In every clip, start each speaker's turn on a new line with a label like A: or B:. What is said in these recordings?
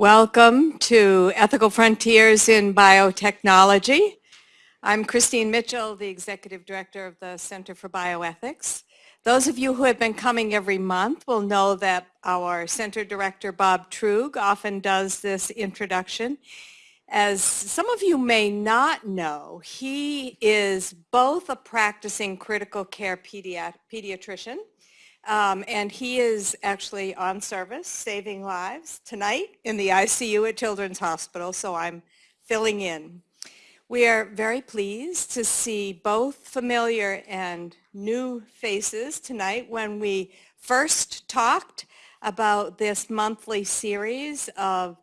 A: Welcome to Ethical Frontiers in Biotechnology. I'm Christine Mitchell, the Executive Director of the Center for Bioethics. Those of you who have been coming every month will know that our Center Director, Bob Truog, often does this introduction. As some of you may not know, he is both a practicing critical care pediatrician um, and he is actually on service, saving lives tonight in the ICU at Children's Hospital, so I'm filling in. We are very pleased to see both familiar and new faces tonight when we first talked about this monthly series of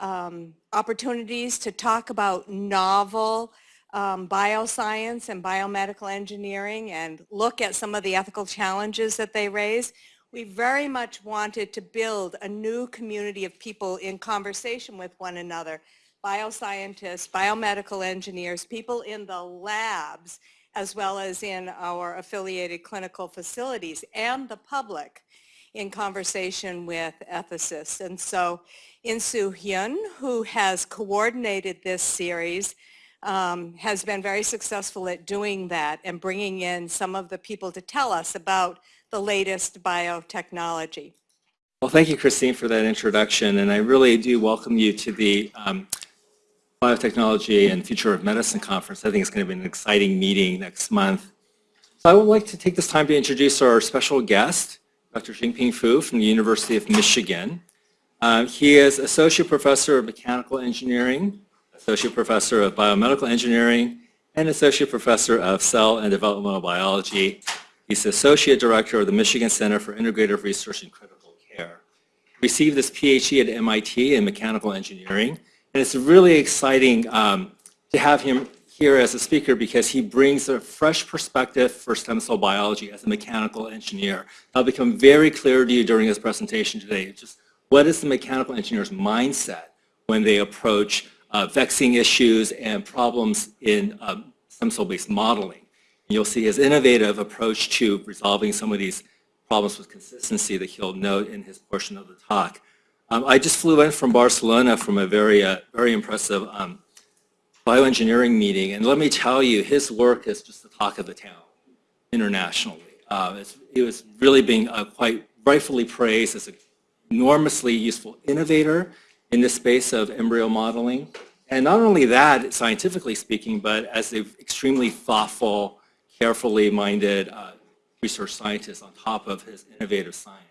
A: um, opportunities to talk about novel um, bioscience and biomedical engineering and look at some of the ethical challenges that they raise. We very much wanted to build a new community of people in conversation with one another, bioscientists, biomedical engineers, people in the labs, as well as in our affiliated clinical facilities and the public in conversation with ethicists. And so Insoo Hyun, who has coordinated this series, um, has been very successful at doing that and bringing in some of the people to tell us about the latest biotechnology.
B: Well, thank you, Christine, for that introduction. And I really do welcome you to the um, Biotechnology and Future of Medicine Conference. I think it's going to be an exciting meeting next month. So I would like to take this time to introduce our special guest, Dr. Jianping Fu from the University of Michigan. Uh, he is Associate Professor of Mechanical Engineering Associate Professor of Biomedical Engineering, and Associate Professor of Cell and Developmental Biology. He's the Associate Director of the Michigan Center for Integrative Research in Critical Care. Received his PhD at MIT in Mechanical Engineering, and it's really exciting um, to have him here as a speaker because he brings a fresh perspective for stem cell biology as a mechanical engineer. That'll become very clear to you during his presentation today. Just what is the mechanical engineer's mindset when they approach uh, vexing issues and problems in um, stem cell-based modeling. You'll see his innovative approach to resolving some of these problems with consistency that he'll note in his portion of the talk. Um, I just flew in from Barcelona from a very, uh, very impressive um, bioengineering meeting, and let me tell you, his work is just the talk of the town internationally. Uh, he was really being uh, quite rightfully praised as an enormously useful innovator in the space of embryo modeling. And not only that, scientifically speaking, but as an extremely thoughtful, carefully minded uh, research scientist on top of his innovative science.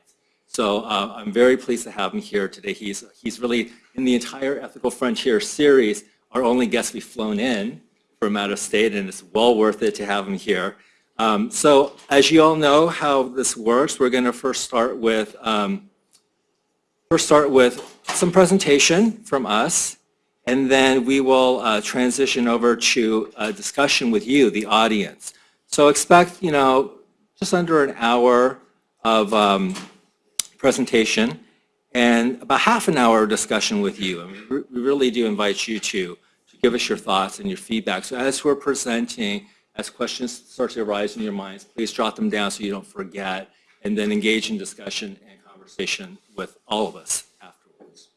B: So uh, I'm very pleased to have him here today. He's, he's really, in the entire Ethical Frontier series, our only guest we've flown in from out of state, and it's well worth it to have him here. Um, so as you all know how this works, we're going to first start with um, first start with some presentation from us, and then we will uh, transition over to a discussion with you, the audience. So expect, you know, just under an hour of um, presentation and about half an hour discussion with you. And we really do invite you to, to give us your thoughts and your feedback. So as we're presenting, as questions start to arise in your minds, please jot them down so you don't forget, and then engage in discussion and conversation with all of us. Afterwards.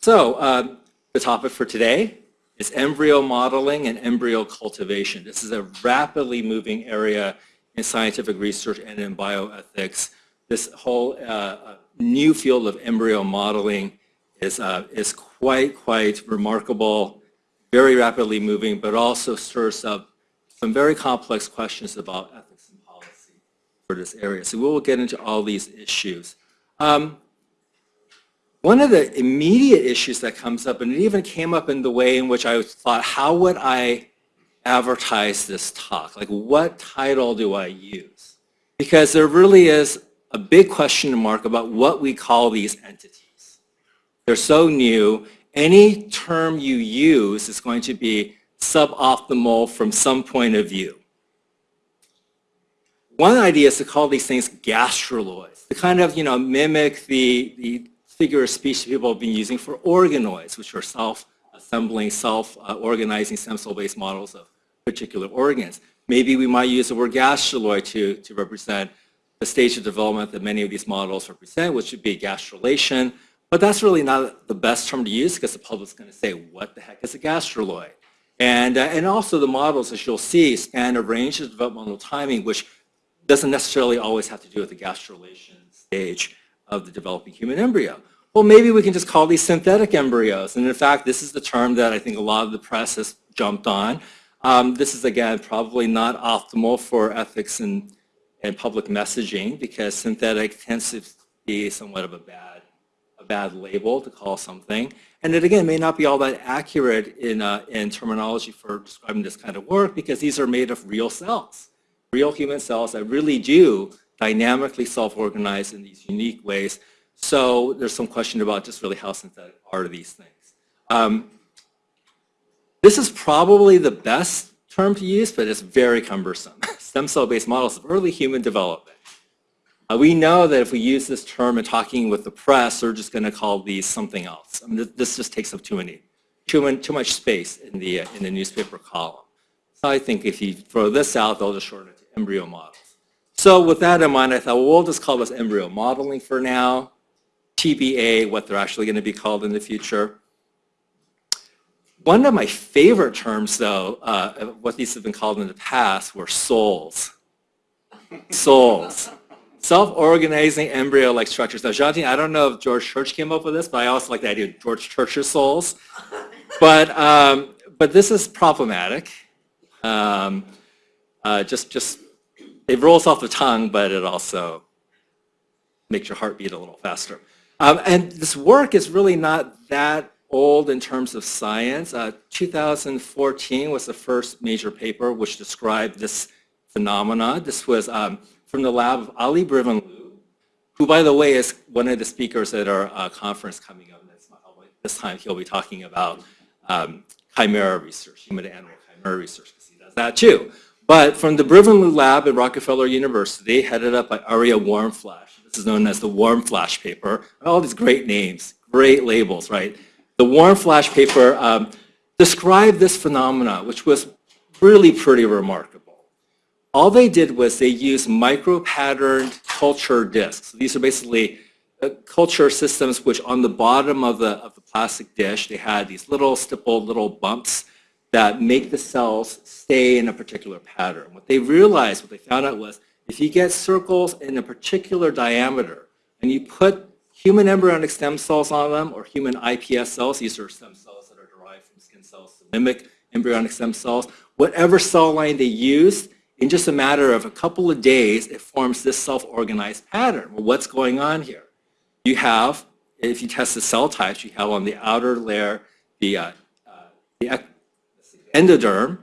B: So um, the topic for today is embryo modeling and embryo cultivation. This is a rapidly moving area in scientific research and in bioethics. This whole uh, new field of embryo modeling is, uh, is quite, quite remarkable, very rapidly moving, but also stirs up some very complex questions about ethics and policy for this area. So we will get into all these issues. Um, one of the immediate issues that comes up, and it even came up in the way in which I thought, how would I advertise this talk? Like, what title do I use? Because there really is a big question mark about what we call these entities. They're so new. Any term you use is going to be suboptimal from some point of view. One idea is to call these things gastruloids, to kind of, you know, mimic the, the figure of people have been using for organoids, which are self-assembling, self-organizing stem cell-based models of particular organs. Maybe we might use the word gastruloid to, to represent the stage of development that many of these models represent, which would be gastrulation, But that's really not the best term to use because the public's going to say, what the heck is a gastruloid? And, uh, and also the models, as you'll see, span a range of developmental timing, which doesn't necessarily always have to do with the gastrulation stage of the developing human embryo. Well, maybe we can just call these synthetic embryos. And in fact, this is the term that I think a lot of the press has jumped on. Um, this is, again, probably not optimal for ethics and, and public messaging because synthetic tends to be somewhat of a bad, a bad label to call something. And it, again, may not be all that accurate in, uh, in terminology for describing this kind of work because these are made of real cells, real human cells that really do dynamically self-organize in these unique ways. So there's some question about just really how synthetic are these things. Um, this is probably the best term to use, but it's very cumbersome. Stem cell-based models of early human development. Uh, we know that if we use this term in talking with the press, they're just going to call these something else. I mean, this just takes up too many, too, too much space in the, uh, in the newspaper column. So I think if you throw this out, they'll just shorten it to embryo models. So with that in mind, I thought, well, we'll just call this embryo modeling for now. TBA, what they're actually going to be called in the future. One of my favorite terms, though, uh, what these have been called in the past, were souls. souls. Self-organizing embryo-like structures. Now, Jantine, I don't know if George Church came up with this, but I also like the idea of George Church's souls. But, um, but this is problematic. Um, uh, just, just, it rolls off the tongue, but it also makes your heart beat a little faster. Um, and this work is really not that old in terms of science. Uh, 2014 was the first major paper which described this phenomena. This was um, from the lab of Ali Brivanlou, who, by the way, is one of the speakers at our uh, conference coming up. This time he'll be talking about um, chimera research, human-animal chimera research, because he does that too. But from the Brivanlou lab at Rockefeller University, headed up by Aryeh Warmflash, this is known as the Warmflash paper. All these great names, great labels, right? The Warmflash paper um, described this phenomena, which was really pretty remarkable. All they did was they used micro-patterned culture discs. These are basically uh, culture systems which on the bottom of the, of the plastic dish, they had these little stippled little bumps that make the cells stay in a particular pattern. What they realized, what they found out was if you get circles in a particular diameter and you put human embryonic stem cells on them or human iPS cells, these are stem cells that are derived from skin cells to mimic embryonic stem cells, whatever cell line they use, in just a matter of a couple of days, it forms this self-organized pattern. Well, what's going on here? You have, if you test the cell types, you have on the outer layer the, uh, uh, the endoderm,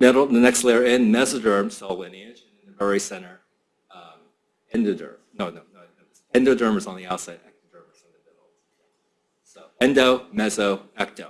B: middle, the next layer in mesoderm cell lineage, very center, um, endoderm. No, no, no. Endoderm is on the outside, ectoderm is in the middle. So endo, meso, ecto.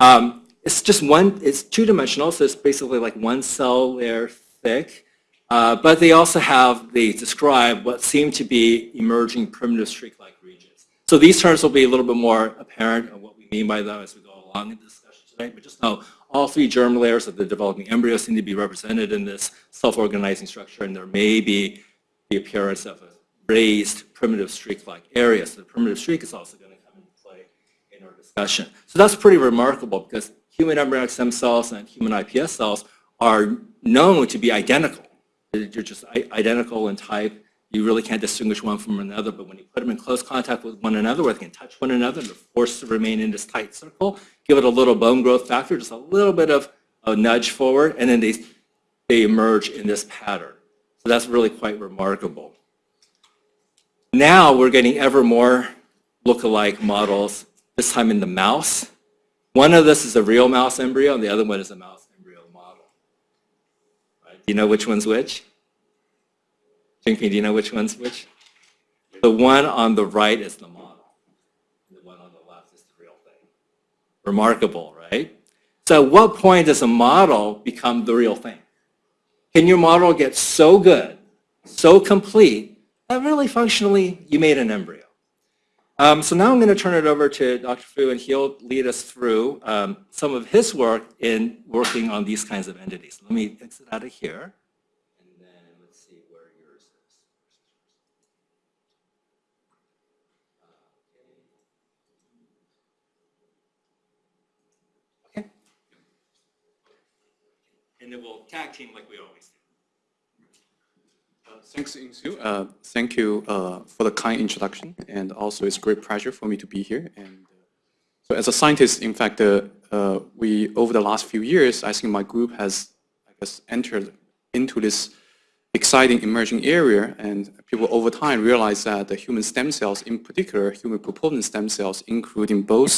B: Um, it's just one, it's two-dimensional, so it's basically like one cell layer thick. Uh, but they also have, they describe what seem to be emerging primitive streak-like regions. So these terms will be a little bit more apparent of what we mean by them as we go along in the discussion today. But just know all three germ layers of the developing embryo seem to be represented in this self-organizing structure, and there may be the appearance of a raised primitive streak-like area. So the primitive streak is also going to come into play in our discussion. So that's pretty remarkable because human embryonic stem cells and human iPS cells are known to be identical. They're just identical in type. You really can't distinguish one from another, but when you put them in close contact with one another, where they can touch one another, they're forced to remain in this tight circle, give it a little bone growth factor, just a little bit of a nudge forward, and then they, they emerge in this pattern. So that's really quite remarkable. Now we're getting ever more look-alike models, this time in the mouse. One of this is a real mouse embryo, and the other one is a mouse embryo model. Right? Do you know which one's which? Do you know which one's which? The one on the right is the model. The one on the left is the real thing. Remarkable, right? So at what point does a model become the real thing? Can your model get so good, so complete, that really functionally you made an embryo? Um, so now I'm going to turn it over to Dr. Fu, and he'll lead us through um, some of his work in working on these kinds of entities. Let me exit out of here. And then we'll tag team like we always do.
C: Thanks, Insoo. Uh, Thank you uh, for the kind introduction, and also it's a great pleasure for me to be here. And uh, so as a scientist, in fact, uh, uh, we, over the last few years, I think my group has, I guess, entered into this exciting emerging area, and people over time realize that the human stem cells, in particular, human pluripotent stem cells, including both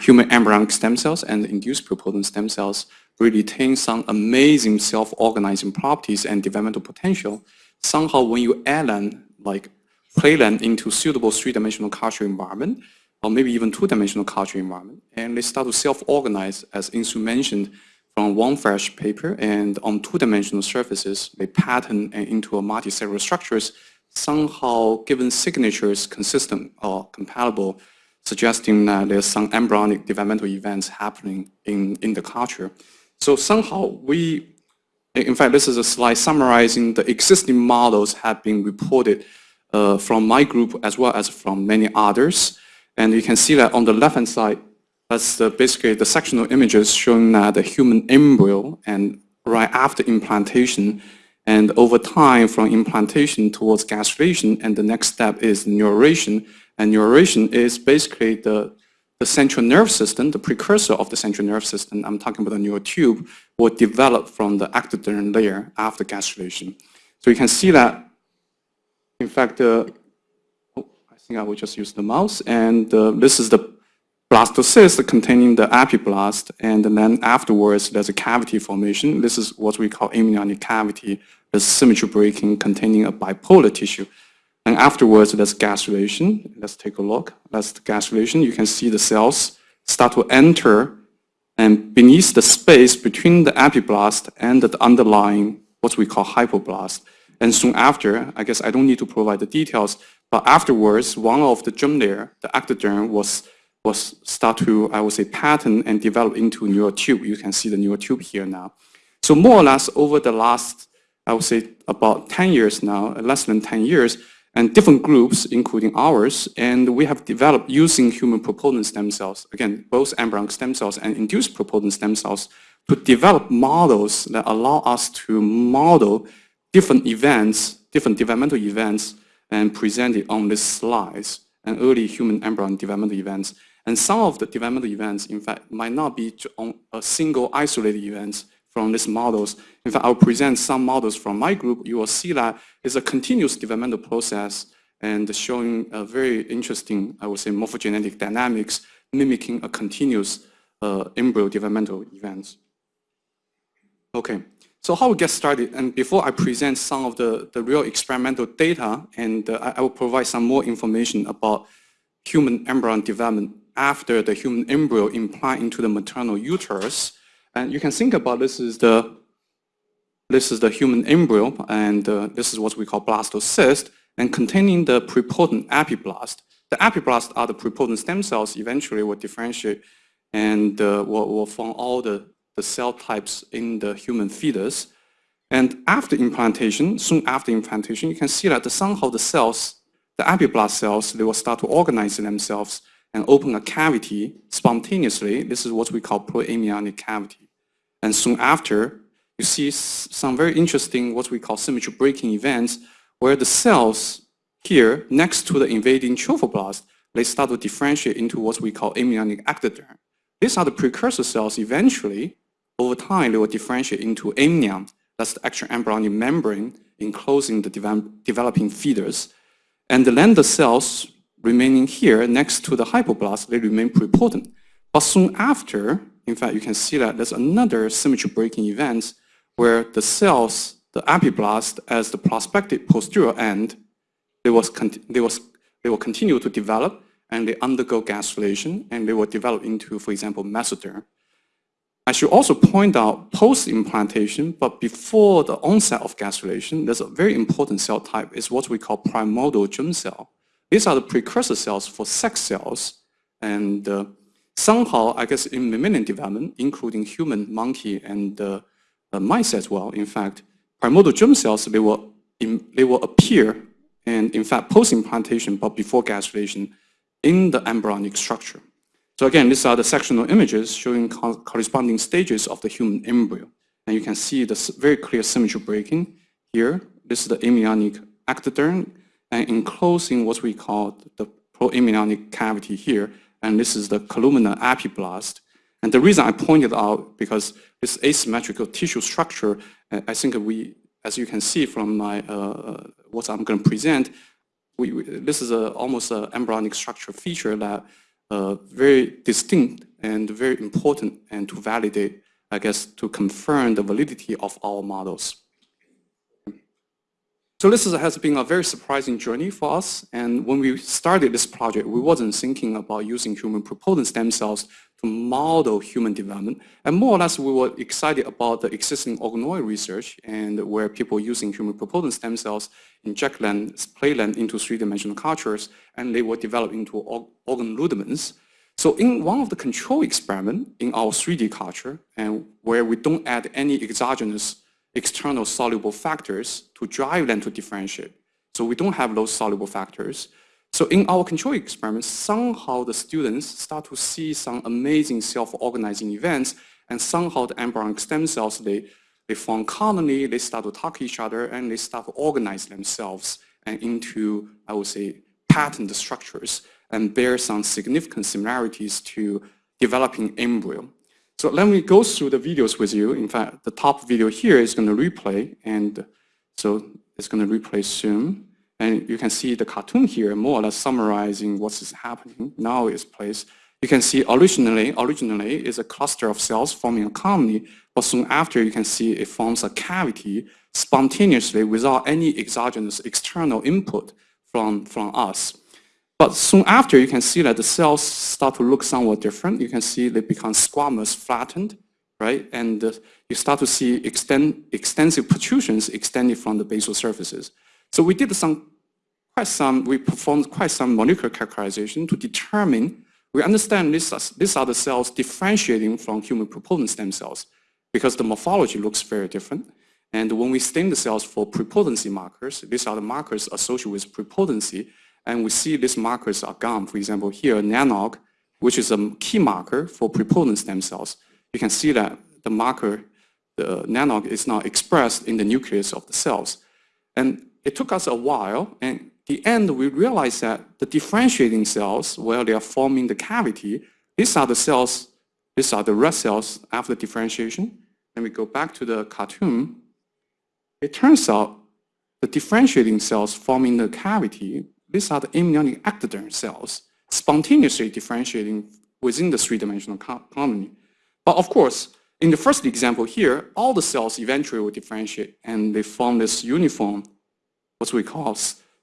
C: human embryonic stem cells and induced pluripotent stem cells, really retain some amazing self-organizing properties and developmental potential. Somehow when you add them, like play them into suitable three-dimensional culture environment, or maybe even two-dimensional culture environment, and they start to self-organize, as Insoo mentioned, from Warmflash paper, and on two-dimensional surfaces, they pattern into a multicellular structures, somehow given signatures consistent or compatible, suggesting that there's some embryonic developmental events happening in, in the culture. So somehow we in fact, this is a slide summarizing the existing models have been reported uh, from my group as well as from many others. And you can see that on the left-hand side, that's the, basically the sectional images showing that the human embryo and right after implantation and over time from implantation towards gastrulation and the next step is neurulation And neurulation is basically the the central nerve system, the precursor of the central nerve system, I'm talking about the neural tube, will develop from the ectoderm layer after gastrulation. So you can see that, in fact, uh, oh, I think I will just use the mouse, and uh, this is the blastocyst containing the epiblast, and then afterwards there's a cavity formation. This is what we call amniotic cavity. There's symmetry breaking containing a bipolar tissue. And afterwards, there's gastrulation. Let's take a look. That's the gastrulation. You can see the cells start to enter and beneath the space between the epiblast and the underlying, what we call hypoblast. And soon after, I guess I don't need to provide the details, but afterwards, one of the germ layer, the ectoderm, was, was start to, I would say, pattern and develop into neural tube. You can see the neural tube here now. So more or less over the last, I would say, about 10 years now, uh, less than 10 years, and different groups, including ours, and we have developed using human pluripotent stem cells, again, both embryonic stem cells and induced pluripotent stem cells, to develop models that allow us to model different events, different developmental events, and present it on this slides, and early human embryon developmental events. And some of the developmental events, in fact, might not be on a single isolated events, from these models. In fact, I'll present some models from my group. You will see that it's a continuous developmental process and showing a very interesting, I would say, morphogenetic dynamics mimicking a continuous uh, embryo developmental events. Okay, so how we get started, and before I present some of the, the real experimental data, and uh, I will provide some more information about human embryo development after the human embryo implant into the maternal uterus, and you can think about this is the this is the human embryo, and uh, this is what we call blastocyst, and containing the pluripotent epiblast. The epiblast are the pluripotent stem cells eventually will differentiate and uh, will, will form all the, the cell types in the human fetus. And after implantation, soon after implantation, you can see that the, somehow the cells, the epiblast cells, they will start to organize themselves and open a cavity spontaneously. This is what we call proamniotic cavity. And soon after, you see some very interesting what we call symmetry breaking events where the cells here next to the invading trophoblast, they start to differentiate into what we call amniotic ectoderm. These are the precursor cells eventually, over time, they will differentiate into amnion. That's the actual embryonic membrane enclosing the developing fetus. And then the cells remaining here next to the hypoblast, they remain pluripotent. But soon after, in fact, you can see that there's another symmetry breaking event where the cells, the epiblast as the prospective posterior end, they, was they, was, they will continue to develop and they undergo gastrulation and they will develop into, for example, mesoderm. I should also point out post-implantation, but before the onset of gastrulation, there's a very important cell type, is what we call primordial germ cell. These are the precursor cells for sex cells. And uh, somehow, I guess in mammalian development, including human, monkey, and uh, uh, mice as well, in fact, primordial germ cells, they will, they will appear, and in fact, post-implantation, but before gastrulation, in the embryonic structure. So again, these are the sectional images showing co corresponding stages of the human embryo. And you can see the very clear symmetry breaking here. This is the amniotic ectoderm and enclosing what we call the proamniotic cavity here. And this is the columnar epiblast. And the reason I pointed out because this asymmetrical tissue structure, uh, I think we, as you can see from my uh, what I'm going to present, we, we- this is a, almost an embryonic structure feature that uh, very distinct and very important and to validate, I guess, to confirm the validity of our models. So this is, has been a very surprising journey for us. And when we started this project, we wasn't thinking about using human pluripotent stem cells to model human development. And more or less, we were excited about the existing organoid research and where people using human pluripotent stem cells inject them, play them into three-dimensional cultures, and they were developed into organ rudiments. So in one of the control experiment in our 3D culture, and where we don't add any exogenous external soluble factors to drive them to differentiate. So we don't have those soluble factors. So in our control experiments, somehow the students start to see some amazing self-organizing events, and somehow the embryonic stem cells, they, they form colony, they start to talk to each other, and they start to organize themselves and into, I would say, patterned structures and bear some significant similarities to developing embryo. So let me go through the videos with you. In fact, the top video here is going to replay, and so it's going to replay soon. And you can see the cartoon here, more or less summarizing what is happening. Now it's placed. You can see originally, originally is a cluster of cells forming a colony, but soon after you can see it forms a cavity spontaneously without any exogenous external input from, from us. But soon after, you can see that the cells start to look somewhat different. You can see they become squamous, flattened, right? And uh, you start to see extend, extensive protrusions extending from the basal surfaces. So we did some, quite some, we performed quite some molecular characterization to determine, we understand this, these are the cells differentiating from human pluripotent stem cells because the morphology looks very different. And when we stain the cells for pluripotency markers, these are the markers associated with pluripotency, and we see these markers are gone. For example, here, NANOG, which is a key marker for pluripotent stem cells. You can see that the marker, the NANOG, is now expressed in the nucleus of the cells. And it took us a while, and the end, we realized that the differentiating cells, where they are forming the cavity, these are the cells, these are the red cells after differentiation. Then we go back to the cartoon. It turns out the differentiating cells forming the cavity, these are the amniotic ectoderm cells, spontaneously differentiating within the three-dimensional colony. But of course, in the first example here, all the cells eventually will differentiate and they form this uniform, what we call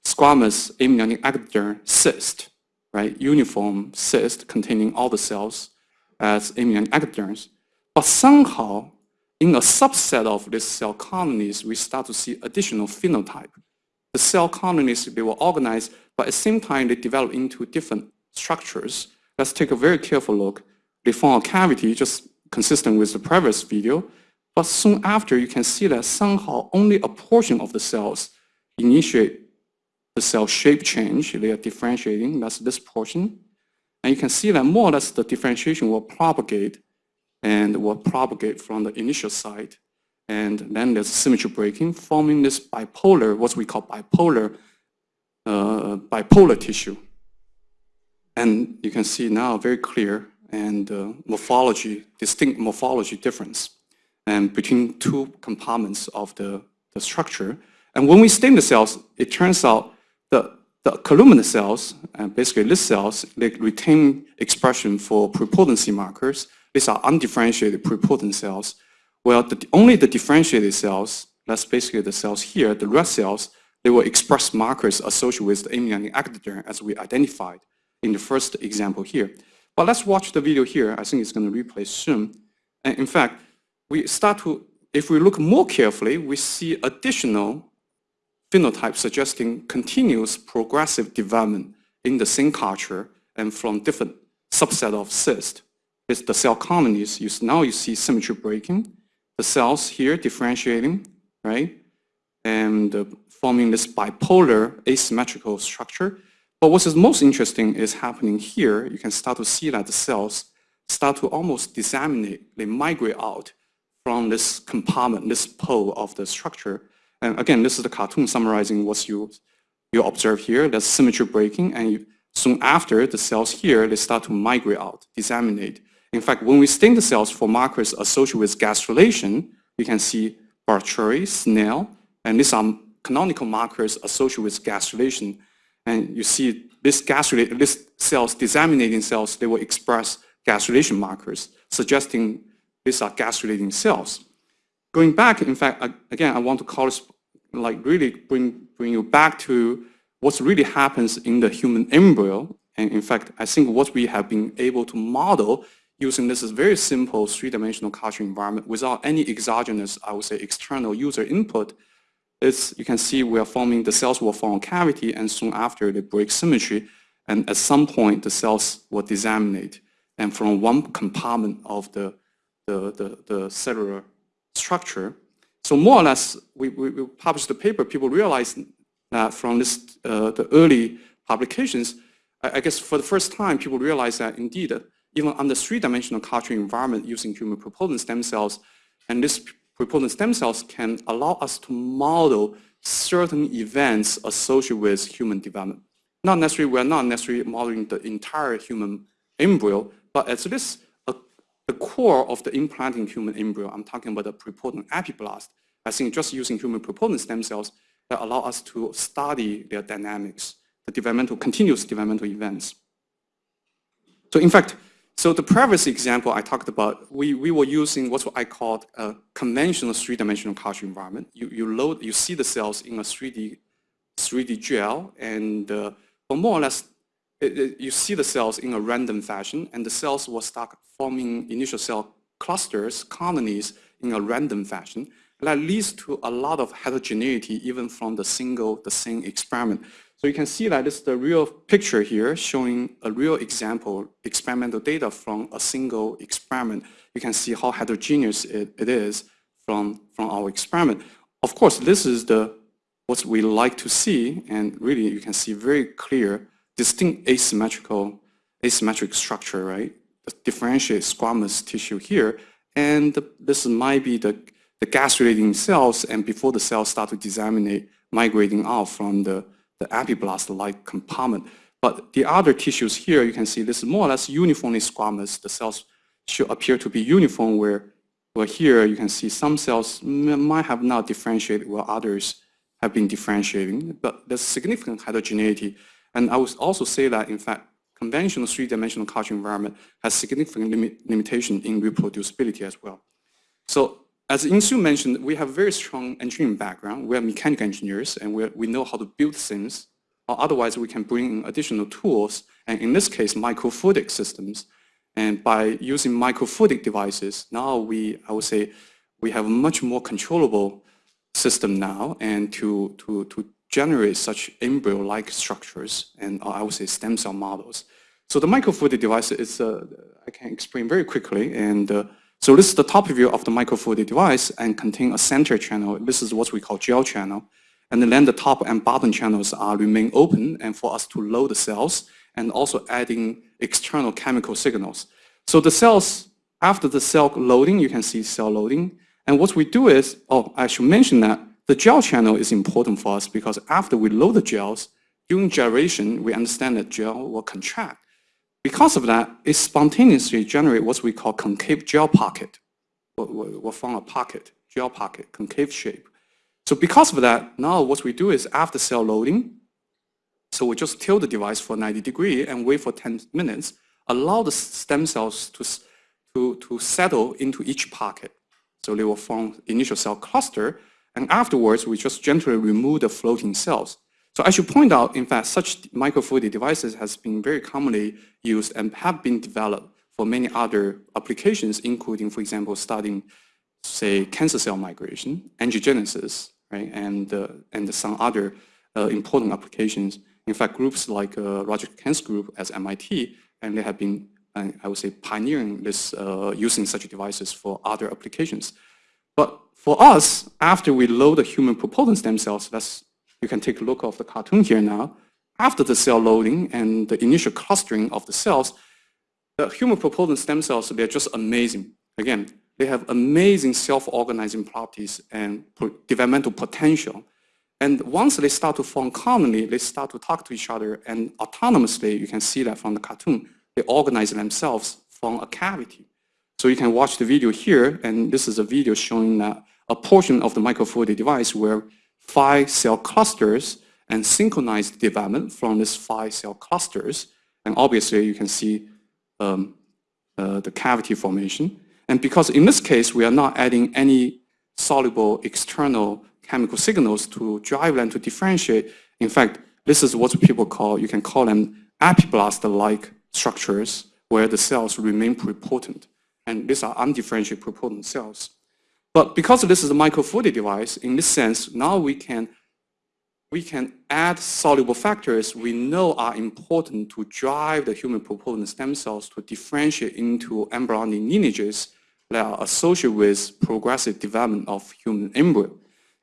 C: squamous amniotic ectoderm cyst, right? Uniform cyst containing all the cells as amniotic ectoderms. But somehow, in a subset of these cell colonies, we start to see additional phenotype. The cell colonies, they were organized, but at the same time, they develop into different structures. Let's take a very careful look. They form a cavity, just consistent with the previous video, but soon after, you can see that somehow only a portion of the cells initiate the cell shape change. They are differentiating, that's this portion. And you can see that more or less the differentiation will propagate and will propagate from the initial site. And then there's symmetry breaking, forming this bipolar, what we call bipolar, uh, bipolar tissue. And you can see now very clear and uh, morphology, distinct morphology difference and between two compartments of the, the structure. And when we stain the cells, it turns out the, the columnar cells, and basically these cells, they retain expression for pluripotency markers. These are undifferentiated pluripotent cells. Well, the, only the differentiated cells, that's basically the cells here, the red cells, they will express markers associated with the amniotic ectoderm as we identified in the first example here. But let's watch the video here. I think it's going to replay soon. And in fact, we start to, if we look more carefully, we see additional phenotypes suggesting continuous progressive development in the same culture and from different subset of cyst. It's the cell colonies. You, now you see symmetry breaking, the cells here differentiating, right? And uh, forming this bipolar asymmetrical structure. But what is most interesting is happening here. You can start to see that the cells start to almost disseminate. They migrate out from this compartment, this pole of the structure. And again, this is the cartoon summarizing what you, you observe here. There's symmetry breaking, and you, soon after, the cells here, they start to migrate out, disseminate. In fact, when we stain the cells for markers associated with gastrulation, you can see Brachyury, snail, and these are canonical markers associated with gastrulation. And you see this gastrulate, this cells, disseminating cells, they will express gastrulation markers, suggesting these are gastrulating cells. Going back, in fact, again, I want to call this, like really bring, bring you back to what really happens in the human embryo. And in fact, I think what we have been able to model using this very simple three-dimensional culture environment without any exogenous, I would say, external user input, is you can see we are forming, the cells will form a cavity and soon after they break symmetry and at some point the cells will disseminate and from one compartment of the, the, the, the cellular structure. So more or less, we, we, we, published the paper, people realized that from this, uh, the early publications, I, I, guess for the first time, people realized that indeed, even under three-dimensional culture environment using human pluripotent stem cells, and this pluripotent stem cells can allow us to model certain events associated with human development. Not necessarily, we're not necessarily modeling the entire human embryo, but at least a, the core of the implanting human embryo, I'm talking about the pluripotent epiblast, I think just using human pluripotent stem cells that allow us to study their dynamics, the developmental, continuous developmental events. So in fact, so the previous example I talked about, we, we were using what I called a conventional three-dimensional culture environment. You, you load, you see the cells in a 3D, 3D gel, and uh, more or less, it, it, you see the cells in a random fashion, and the cells will start forming initial cell clusters, colonies, in a random fashion. That leads to a lot of heterogeneity even from the single, the same experiment. So you can see that this is the real picture here showing a real example, experimental data from a single experiment. You can see how heterogeneous it, it is from, from our experiment. Of course, this is the what we like to see, and really you can see very clear, distinct asymmetrical, asymmetric structure, right? The differentiated squamous tissue here, and this might be the, the gastrulating cells, and before the cells start to disseminate, migrating out from the the epiblast-like compartment. But the other tissues here, you can see this is more or less uniformly squamous. The cells should appear to be uniform where, where here you can see some cells might have not differentiated while others have been differentiating. But there's significant heterogeneity. And I would also say that, in fact, conventional three-dimensional culture environment has significant limit, limitation in reproducibility as well. So as Insoo mentioned, we have very strong engineering background. We are mechanical engineers and we, we know how to build things. Or otherwise, we can bring in additional tools, and in this case, microfluidic systems. And by using microfluidic devices, now we, I would say, we have a much more controllable system now and to, to, to generate such embryo-like structures and I would say stem cell models. So the microfluidic device is, uh, I can explain very quickly, and uh, so this is the top view of the microfluidic device and contain a center channel. This is what we call gel channel. And then the top and bottom channels are remain open and for us to load the cells and also adding external chemical signals. So the cells, after the cell loading, you can see cell loading. And what we do is, oh, I should mention that the gel channel is important for us because after we load the gels, during gyration, we understand that gel will contract. Because of that, it spontaneously generates what we call concave gel pocket. We'll form a pocket, gel pocket, concave shape. So because of that, now what we do is after cell loading, so we just tilt the device for 90 degree and wait for 10 minutes, allow the stem cells to, to, to settle into each pocket. So they will form initial cell cluster, and afterwards we just gently remove the floating cells. So I should point out, in fact, such microfluidic devices has been very commonly used and have been developed for many other applications, including, for example, studying, say, cancer cell migration, angiogenesis, right, and, uh, and some other uh, important applications. In fact, groups like uh, Roger Kamm's group at MIT, and they have been, uh, I would say, pioneering this, uh, using such devices for other applications. But for us, after we load the human pluripotent stem cells, that's you can take a look of the cartoon here now. After the cell loading and the initial clustering of the cells, the human pluripotent stem cells, they're just amazing. Again, they have amazing self-organizing properties and developmental potential. And once they start to form colony, they start to talk to each other and autonomously, you can see that from the cartoon, they organize themselves from a cavity. So you can watch the video here, and this is a video showing uh, a portion of the microfluidic device where five cell clusters and synchronized development from these five cell clusters. And obviously you can see um, uh, the cavity formation. And because in this case, we are not adding any soluble external chemical signals to drive them to differentiate. In fact, this is what people call, you can call them epiblast-like structures where the cells remain pluripotent. And these are undifferentiated pluripotent cells. But because this is a microfluidic device, in this sense, now we can, we can add soluble factors we know are important to drive the human pluripotent stem cells to differentiate into embryonic lineages that are associated with progressive development of human embryo.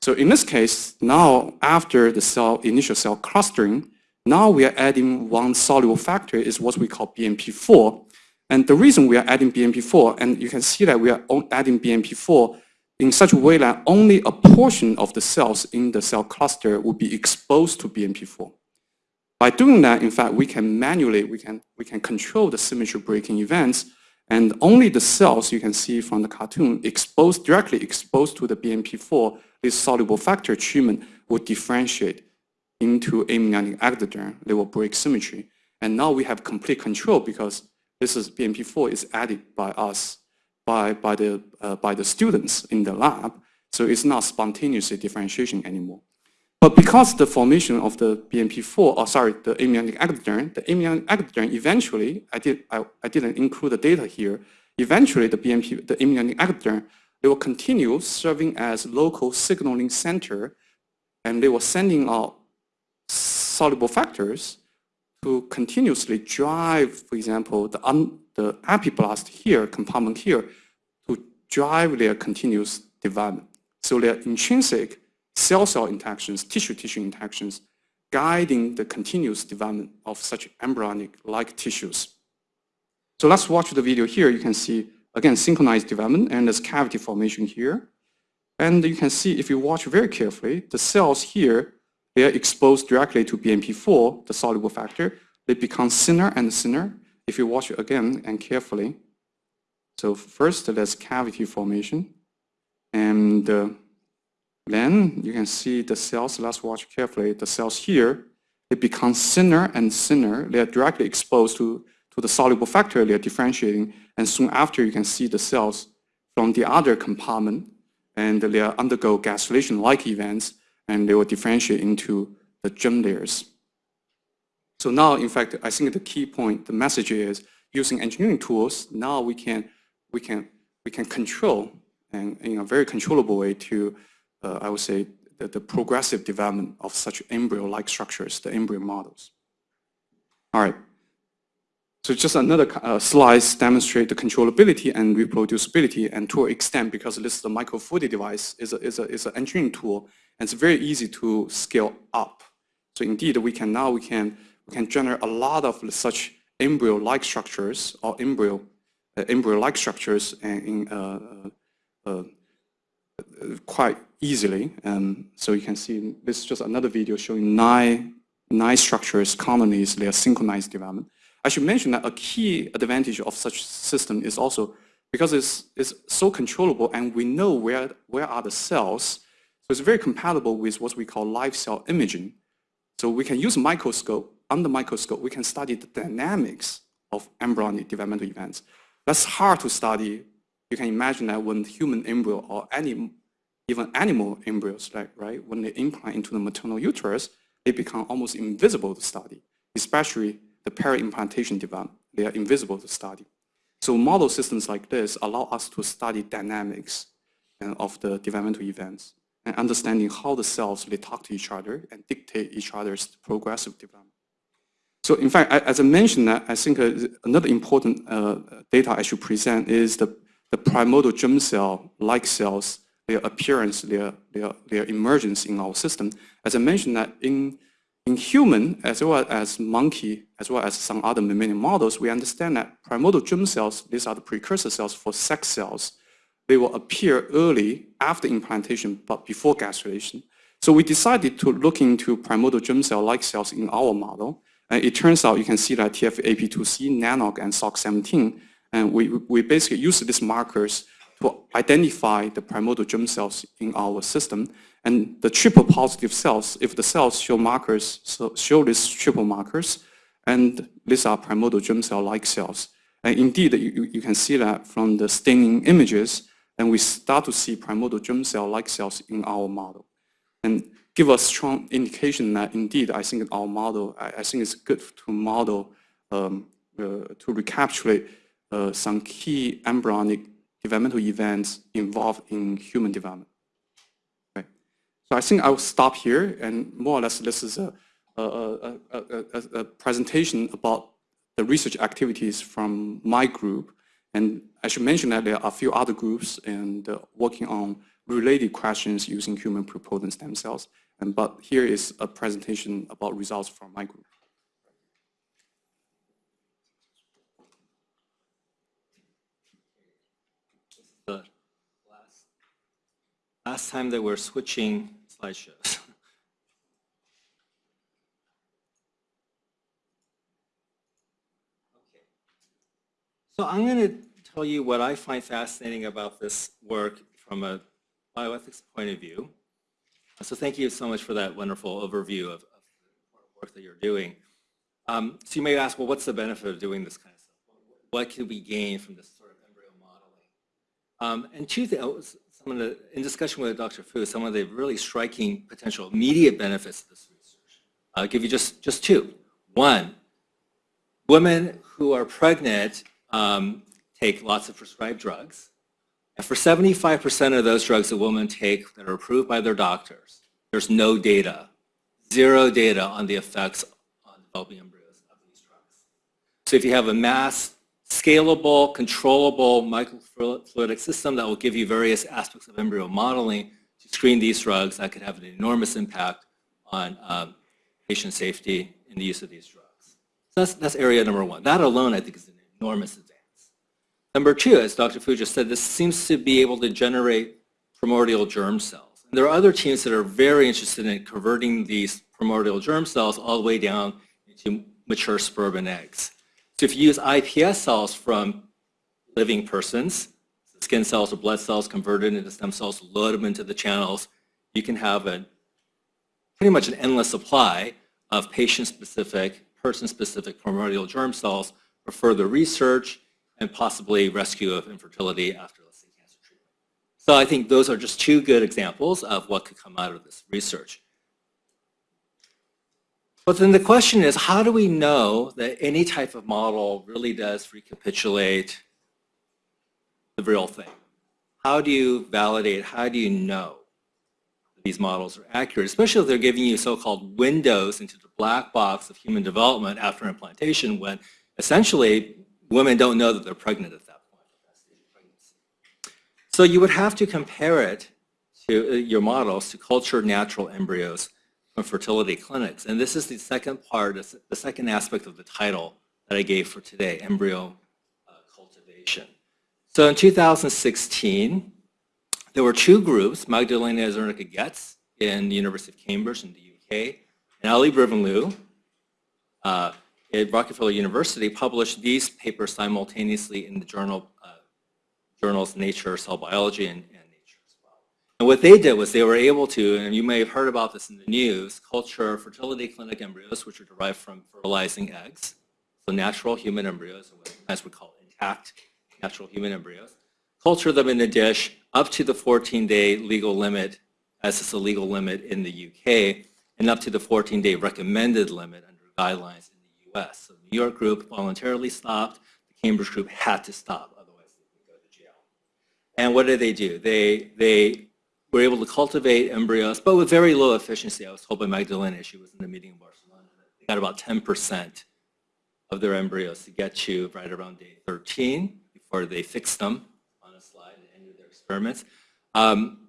C: So in this case, now after the cell, initial cell clustering, now we are adding one soluble factor is what we call BMP4. And the reason we are adding BMP4, and you can see that we are adding BMP4 in such a way that only a portion of the cells in the cell cluster will be exposed to BMP4. By doing that, in fact, we can manually, we can, we can control the symmetry breaking events and only the cells you can see from the cartoon exposed, directly exposed to the BMP4 this soluble factor treatment will differentiate into amniotic ectoderm. They will break symmetry. And now we have complete control because this is BMP4 is added by us, by, by, the, uh, by the students in the lab. So it's not spontaneous differentiation anymore. But because the formation of the BMP4, or sorry, the amniotic ectoderm, the amniotic ectoderm eventually, I, did, I, I didn't include the data here, eventually the BMP, the amniotic ectoderm they will continue serving as local signaling center and they were sending out soluble factors to continuously drive, for example, the, un, the epiblast here, compartment here, to drive their continuous development. So their intrinsic cell-cell interactions, tissue-tissue interactions, guiding the continuous development of such embryonic-like tissues. So let's watch the video here. You can see Again, synchronized development, and there's cavity formation here. And you can see, if you watch very carefully, the cells here, they are exposed directly to BMP4, the soluble factor. They become thinner and thinner if you watch it again and carefully. So first, there's cavity formation. And uh, then you can see the cells, let's watch carefully, the cells here, they become thinner and thinner. They are directly exposed to to the soluble factor they're differentiating. And soon after, you can see the cells from the other compartment, and they undergo gastrulation-like events, and they will differentiate into the germ layers. So now, in fact, I think the key point, the message is using engineering tools, now we can, we can, we can control and in a very controllable way to, uh, I would say, the, the progressive development of such embryo-like structures, the embryo models. All right. So just another uh, slides demonstrate the controllability and reproducibility and to an extent because this is a microfluidic device is a, is a, is an engineering tool and it's very easy to scale up. So indeed we can now we can we can generate a lot of such embryo-like structures or embryo uh, embryo-like structures in uh, uh, uh, quite easily. And so you can see this is just another video showing nine nine structures colonies their synchronized development. I should mention that a key advantage of such system is also because it's, it's so controllable and we know where, where are the cells, so it's very compatible with what we call live cell imaging. So we can use microscope, under microscope, we can study the dynamics of embryonic developmental events. That's hard to study. You can imagine that when human embryo or any, even animal embryos, like, right, when they implant into the maternal uterus, they become almost invisible to study, especially the peri-implantation development. They are invisible to study. So model systems like this allow us to study dynamics uh, of the developmental events and understanding how the cells they talk to each other and dictate each other's progressive development. So in fact, as I mentioned, I think uh, another important uh, data I should present is the, the primordial germ cell-like cells, their appearance, their, their, their emergence in our system. As I mentioned that in in human, as well as monkey, as well as some other mammalian models, we understand that primordial germ cells, these are the precursor cells for sex cells, they will appear early after implantation, but before gastrulation. So we decided to look into primordial germ cell-like cells in our model. And it turns out you can see that TFAP2C, NANOG, and SOX17, and we, we basically use these markers to identify the primordial germ cells in our system. And the triple positive cells, if the cells show markers, so show these triple markers, and these are primordial germ cell-like cells. And indeed, you, you can see that from the staining images, and we start to see primordial germ cell-like cells in our model. And give us strong indication that indeed, I think our model, I, I think it's good to model, um, uh, to recapitulate uh, some key embryonic developmental events involved in human development. Okay. So I think I will stop here, and more or less this is a, a, a, a, a presentation about the research activities from my group. And I should mention that there are a few other groups and uh, working on related questions using human pluripotent stem cells. And, but here is a presentation about results from my group.
B: the last, last time they we're switching slideshows. So I'm going to tell you what I find fascinating about this work from a bioethics point of view. So thank you so much for that wonderful overview of, of the work that you're doing. Um, so you may ask, well, what's the benefit of doing this kind of stuff? What can we gain from this sort of embryo modeling? Um, and two things, some of the, in discussion with Dr. Fu, some of the really striking potential immediate benefits of this research. I'll give you just, just two. One, women who are pregnant um, take lots of prescribed drugs. And for 75% of those drugs that women take that are approved by their doctors, there's no data, zero data on the effects on developing embryos of these drugs. So if you have a mass, scalable, controllable microfluidic system that will give you various aspects of embryo modeling to screen these drugs, that could have an enormous impact on um, patient safety in the use of these drugs. So that's, that's area number one. That alone, I think, is an enormous advance. Number two, as Dr. Fu just said, this seems to be able to generate primordial germ cells. And there are other teams that are very interested in converting these primordial germ cells all the way down into mature sperm and eggs. So if you use iPS cells from living persons, skin cells or blood cells converted into stem cells, load them into the channels, you can have a pretty much an endless supply of patient-specific, person-specific primordial germ cells for further research and possibly rescue of infertility after, let's say, cancer treatment. So I think those are just two good examples of what could come out of this research. But then the question is, how do we know that any type of model really does recapitulate the real thing? How do you validate, how do you know these models are accurate, especially if they're giving you so-called windows into the black box of human development after implantation when essentially women don't know that they're pregnant at that point. So you would have to compare it to uh, your models to cultured natural embryos from fertility clinics. And this is the second part, the second aspect of the title that I gave for today, embryo uh, cultivation. So in 2016, there were two groups, Magdalena Zernicka Goetz in the University of Cambridge in the UK, and Ali Brivanlou uh, at Rockefeller University published these papers simultaneously in the journal, uh, journals Nature, Cell Biology, and, and, Nature as well. And what they did was they were able to, and you may have heard about this in the news, culture fertility clinic embryos, which are derived from fertilizing eggs, so natural human embryos, sometimes we call intact natural human embryos, culture them in a dish up to the 14-day legal limit, as is the legal limit in the UK, and up to the 14-day recommended limit under guidelines US. So the New York group voluntarily stopped. The Cambridge group had to stop, otherwise they would go to jail. And what did they do? They, they were able to cultivate embryos, but with very low efficiency. I was told by Magdalena, she was in the meeting in Barcelona, they got about 10% of their embryos to get to right around day 13 before they fixed them on a slide and ended their experiments. Um,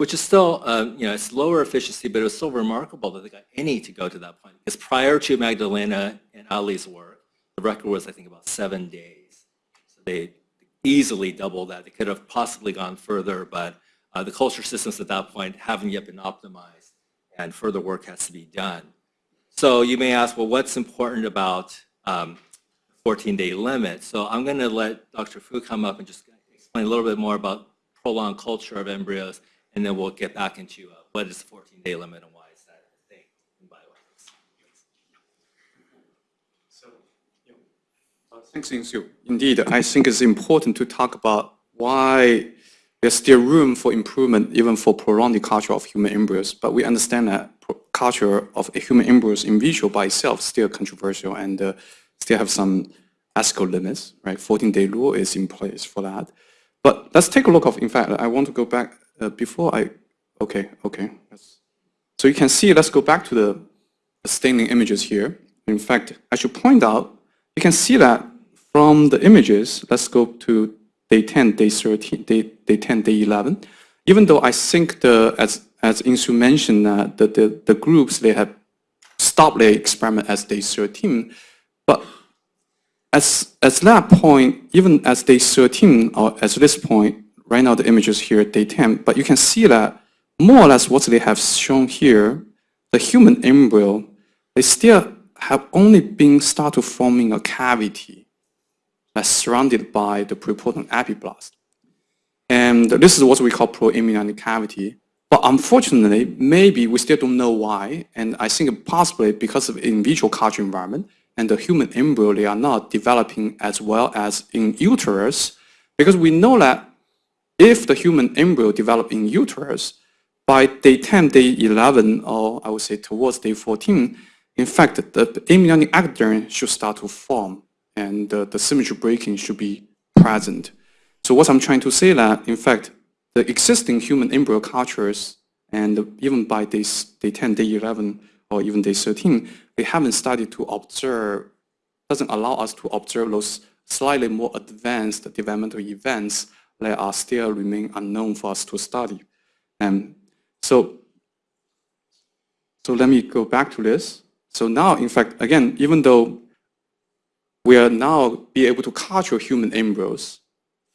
B: which is still, uh, you know, it's lower efficiency, but it was still remarkable that they got any to go to that point. Because prior to Magdalena and Ali's work, the record was, I think, about seven days. So they easily doubled that. They could have possibly gone further, but uh, the culture systems at that point haven't yet been optimized, and further work has to be done. So you may ask, well, what's important about um, 14-day limit? So I'm going to let Dr. Fu come up and just explain a little bit more about prolonged culture of embryos, and then we'll get back into uh, what is the 14-day limit and why is that a thing in bioethics.
C: Thanks, Insoo. Indeed, I think it's important to talk about why there's still room for improvement even for prolonged culture of human embryos. But we understand that culture of a human embryos in vitro by itself still controversial and uh, still have some ethical limits, right? 14-day rule is in place for that. But let's take a look of, in fact, I want to go back uh, before I, okay, okay. So you can see, let's go back to the staining images here. In fact, I should point out, you can see that from the images, let's go to day 10, day 13, day, day 10, day 11. Even though I think the, as, as Insoo mentioned, uh, the, the, the groups, they have stopped their experiment as day 13, but as, as that point, even as day 13, or as this point, right now the images here day 10, but you can see that more or less what they have shown here, the human embryo, they still have only been started forming a cavity that's surrounded by the pluripotent epiblast. And this is what we call proamniotic cavity. But unfortunately, maybe we still don't know why. And I think possibly because of in vitro culture environment and the human embryo, they are not developing as well as in uterus. Because we know that if the human embryo develop in uterus, by day 10, day 11, or I would say towards day 14, in fact, the amniotic ectoderm should start to form and uh, the symmetry breaking should be present. So what I'm trying to say that, in fact, the existing human embryo cultures and even by day, day 10, day 11, or even day 13, we haven't started to observe, doesn't allow us to observe those slightly more advanced developmental events that are still remain unknown for us to study. And so so let me go back to this. So now, in fact, again, even though we are now be able to culture human embryos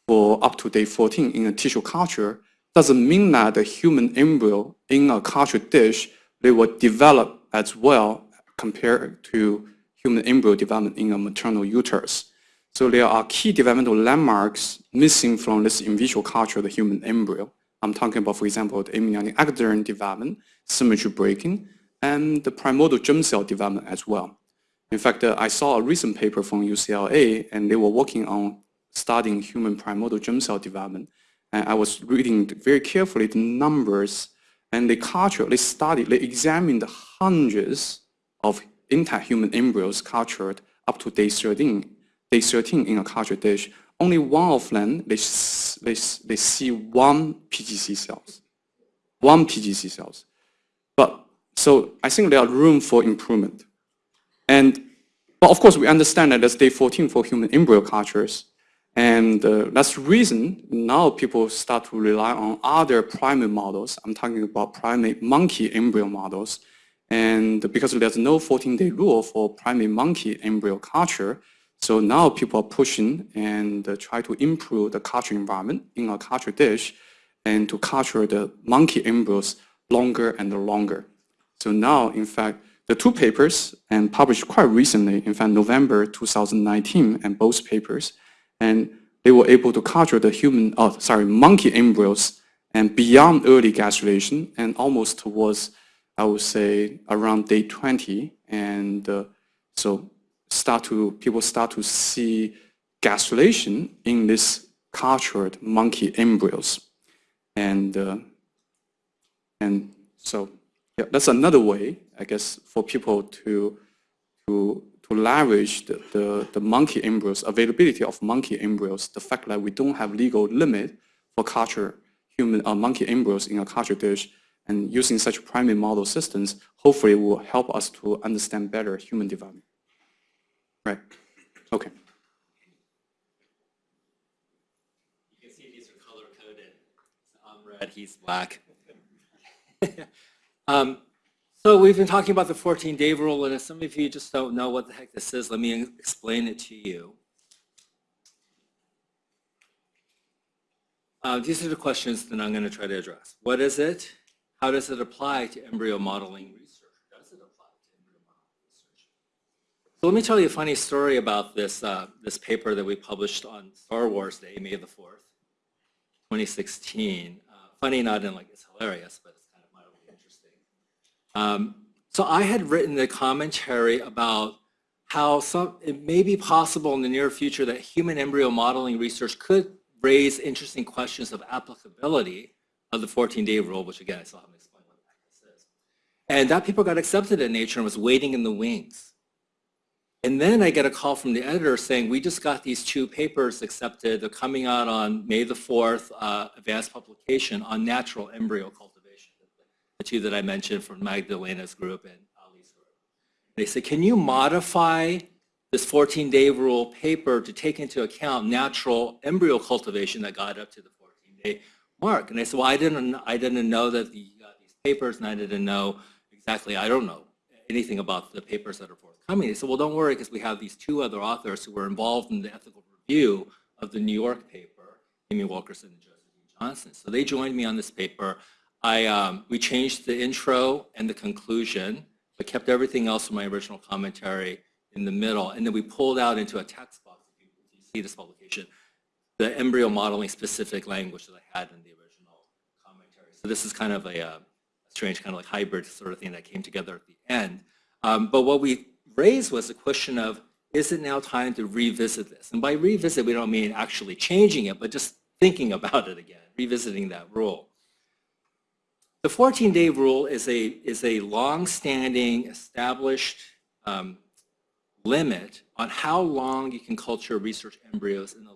C: for up to day 14 in a tissue culture, doesn't mean that the human embryo in a culture dish, they will develop as well compared to human embryo development in a maternal uterus. So there are key developmental landmarks missing from this in vitro culture of the human embryo. I'm talking about, for example, the amniotic ectoderm development, symmetry breaking, and the primordial germ cell development as well. In fact, uh, I saw a recent paper from UCLA, and they were working on studying human primordial germ cell development. And I was reading very carefully the numbers, and they cultured, they studied, they examined hundreds of intact human embryos cultured up to day 13, day 13 in a culture dish. Only one of them, they, they, they see one PGC cells, one PGC cells. But so I think there are room for improvement. And but of course, we understand that that's day 14 for human embryo cultures. And uh, that's the reason now people start to rely on other primate models. I'm talking about primate monkey embryo models. And because there's no 14-day rule for primate monkey embryo culture, so now people are pushing and uh, try to improve the culture environment in a culture dish and to culture the monkey embryos longer and longer. So now, in fact, the two papers and published quite recently, in fact, November 2019, and both papers, and they were able to culture the human, oh, sorry, monkey embryos and beyond early gastrulation and almost towards, I would say, around day 20. And uh, so start to, people start to see gastrulation in this cultured monkey embryos. And, uh, and so yeah, that's another way, I guess, for people to to to leverage the, the, the monkey embryos, availability of monkey embryos, the fact that we don't have legal limit for culture human uh, monkey embryos in a culture dish, and using such primate model systems, hopefully will help us to understand better human development. Right. Okay.
B: You can see these are color coded. I'm red, he's black. um, so we've been talking about the 14-day rule, and if some of you just don't know what the heck this is, let me explain it to you. Uh, these are the questions that I'm going to try to address. What is it? How does it apply to embryo modeling research? Does it apply to embryo modeling research? So let me tell you a funny story about this, uh, this paper that we published on Star Wars Day, May the 4th, 2016. Uh, funny not in like it's hilarious, but it's kind of mildly interesting. Um, so I had written a commentary about how some, it may be possible in the near future that human embryo modeling research could raise interesting questions of applicability of the 14-day rule, which again, I still haven't explained what this is. And that paper got accepted in Nature and was waiting in the wings. And then I get a call from the editor saying, we just got these two papers accepted. They're coming out on May the 4th, uh, advanced publication on natural embryo cultivation, the two that I mentioned from Magdalena's group and Ali's group. They said, can you modify this 14-day rule paper to take into account natural embryo cultivation that got up to the 14-day mark? And I said, well, I didn't, I didn't know that got these papers, and I didn't know exactly, I don't know anything about the papers that are forthcoming. They said, well, don't worry, because we have these two other authors who were involved in the ethical review of the New York paper, Amy Wilkerson and Joseph E. Johnson. So they joined me on this paper. I, um, we changed the intro and the conclusion, but kept everything else from my original commentary in the middle. And then we pulled out into a text box, if you, see this publication, the embryo modeling specific language that I had in the original commentary. So this is kind of a, uh, strange kind of like hybrid sort of thing that came together at the end. Um, but what we raised was the question of, is it now time to revisit this? And by revisit, we don't mean actually changing it, but just thinking about it again, revisiting that rule. The 14-day rule is a, is a long-standing, established um, limit on how long you can culture research embryos in the.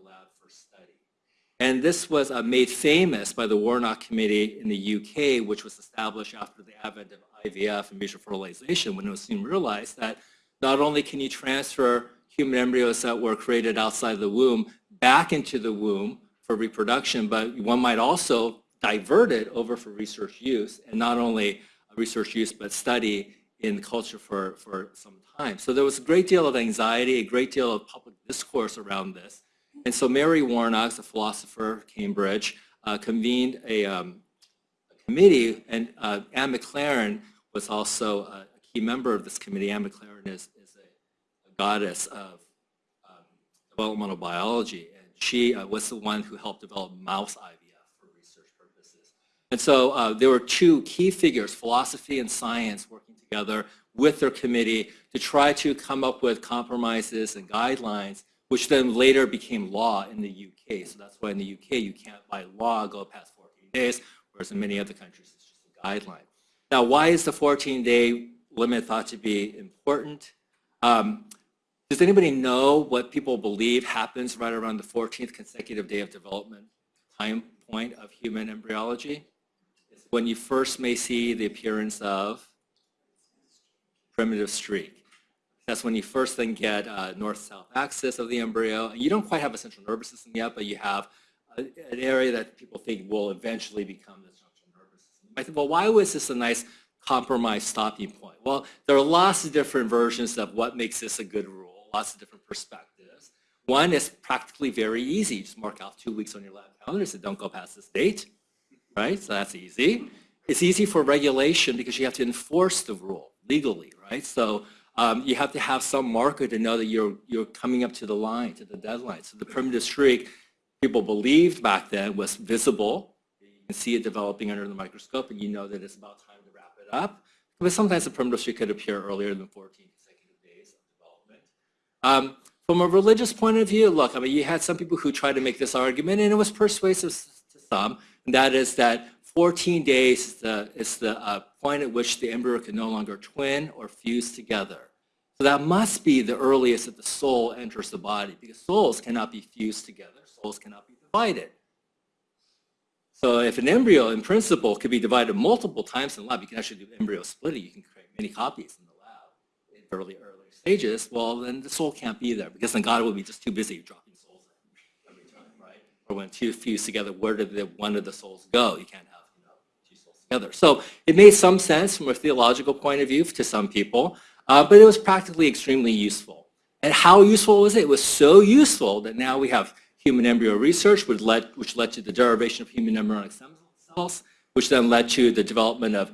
B: And this was uh, made famous by the Warnock Committee in the UK, which was established after the advent of IVF and mutual fertilization, when it was soon realized that not only can you transfer human embryos that were created outside the womb back into the womb for reproduction, but one might also divert it over for research use, and not only research use, but study in culture for, for some time. So there was a great deal of anxiety, a great deal of public discourse around this. And so Mary Warnock, a philosopher, Cambridge, uh, convened a, um, a, committee, and uh, Anne McLaren was also a key member of this committee. Anne McLaren is, is a, a goddess of um, developmental biology, and she uh, was the one who helped develop mouse IVF for research purposes. And so uh, there were two key figures, philosophy and science, working together with their committee to try to come up with compromises and guidelines, which then later became law in the UK. So that's why in the UK you can't by law go past 14 days, whereas in many other countries it's just a guideline. Now, why is the 14-day limit thought to be important? Um, does anybody know what people believe happens right around the 14th consecutive day of development time point of human embryology? It's when you first may see the appearance of primitive streak. That's when you first then get uh, north-south axis of the embryo. You don't quite have a central nervous system yet, but you have a, an area that people think will eventually become the central nervous system. I think, well, why was this a nice compromise stopping point? Well, there are lots of different versions of what makes this a good rule, lots of different perspectives. One is practically very easy. You just mark out two weeks on your lab calendar and say, don't go past this date, right? So that's easy. It's easy for regulation because you have to enforce the rule legally, right? So um, you have to have some marker to know that you're, you're coming up to the line, to the deadline. So the primitive streak, people believed back then was visible. You can see it developing under the microscope and you know that it's about time to wrap it up. But sometimes the primitive streak could appear earlier than 14 consecutive days of development. Um, from a religious point of view, look, I mean, you had some people who tried to make this argument, and it was persuasive to some, and that is that 14 days is the, is the uh, point at which the embryo can no longer twin or fuse together. So that must be the earliest that the soul enters the body, because souls cannot be fused together. Souls cannot be divided. So if an embryo, in principle, could be divided multiple times in the lab, you can actually do embryo splitting. You can create many copies in the lab in early, early stages. Well, then the soul can't be there, because then God will be just too busy dropping souls every time, right? Or when two fuse together, where did the, one of the souls go? You can't have you know, two souls together. So it made some sense from a theological point of view to some people, uh, but it was practically extremely useful. And how useful was it? It was so useful that now we have human embryo research, would led, which led to the derivation of human embryonic stem cells, which then led to the development of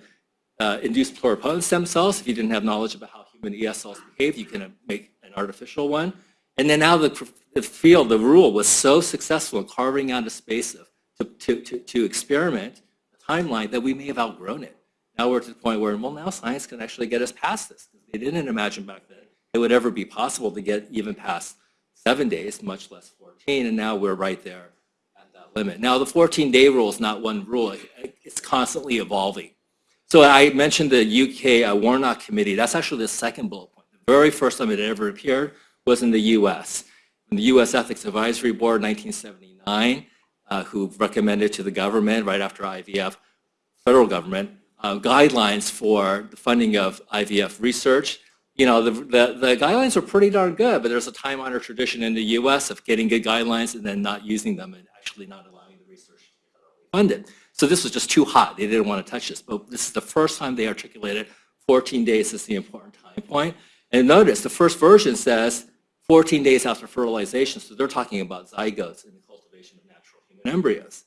B: uh, induced pluripotent stem cells. If you didn't have knowledge about how human ES cells behave, you can make an artificial one. And then now the, the field, the rule was so successful in carving out a space of, to, to, to, to experiment, a timeline, that we may have outgrown it. Now we're to the point where, well, now science can actually get us past this. They didn't imagine back then it would ever be possible to get even past seven days, much less 14, and now we're right there at that limit. Now the 14-day rule is not one rule. It's constantly evolving. So I mentioned the UK uh, Warnock Committee. That's actually the second bullet point. The very first time it ever appeared was in the US. In the US Ethics Advisory Board, 1979, uh, who recommended to the government right after IVF, federal government, uh, guidelines for the funding of IVF research. You know, the, the, the, guidelines are pretty darn good, but there's a time-honored tradition in the U.S. of getting good guidelines and then not using them and actually not allowing the research to be funded. So this was just too hot. They didn't want to touch this. But this is the first time they articulated 14 days is the important time point. And notice the first version says 14 days after fertilization. So they're talking about zygotes in the cultivation of natural human embryos.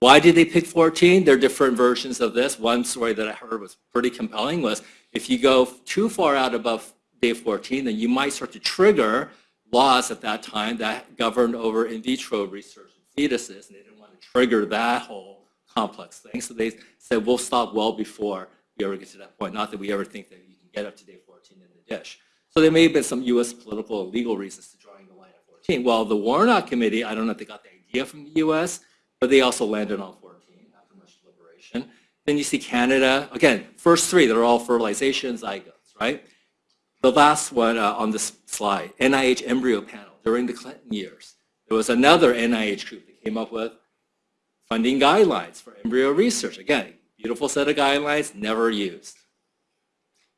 B: Why did they pick 14? There are different versions of this. One story that I heard was pretty compelling was if you go too far out above day 14, then you might start to trigger laws at that time that governed over in vitro research in fetuses. And they didn't want to trigger that whole complex thing. So they said, we'll stop well before we ever get to that point. Not that we ever think that you can get up to day 14 in the dish. So there may have been some U.S. political and legal reasons to drawing the line at 14. Well, the Warnock Committee, I don't know if they got the idea from the U.S., but they also landed on 14 after much deliberation. Then you see Canada. Again, first three, they're all fertilization zygotes, right? The last one uh, on this slide, NIH embryo panel during the Clinton years. There was another NIH group that came up with funding guidelines for embryo research. Again, beautiful set of guidelines, never used.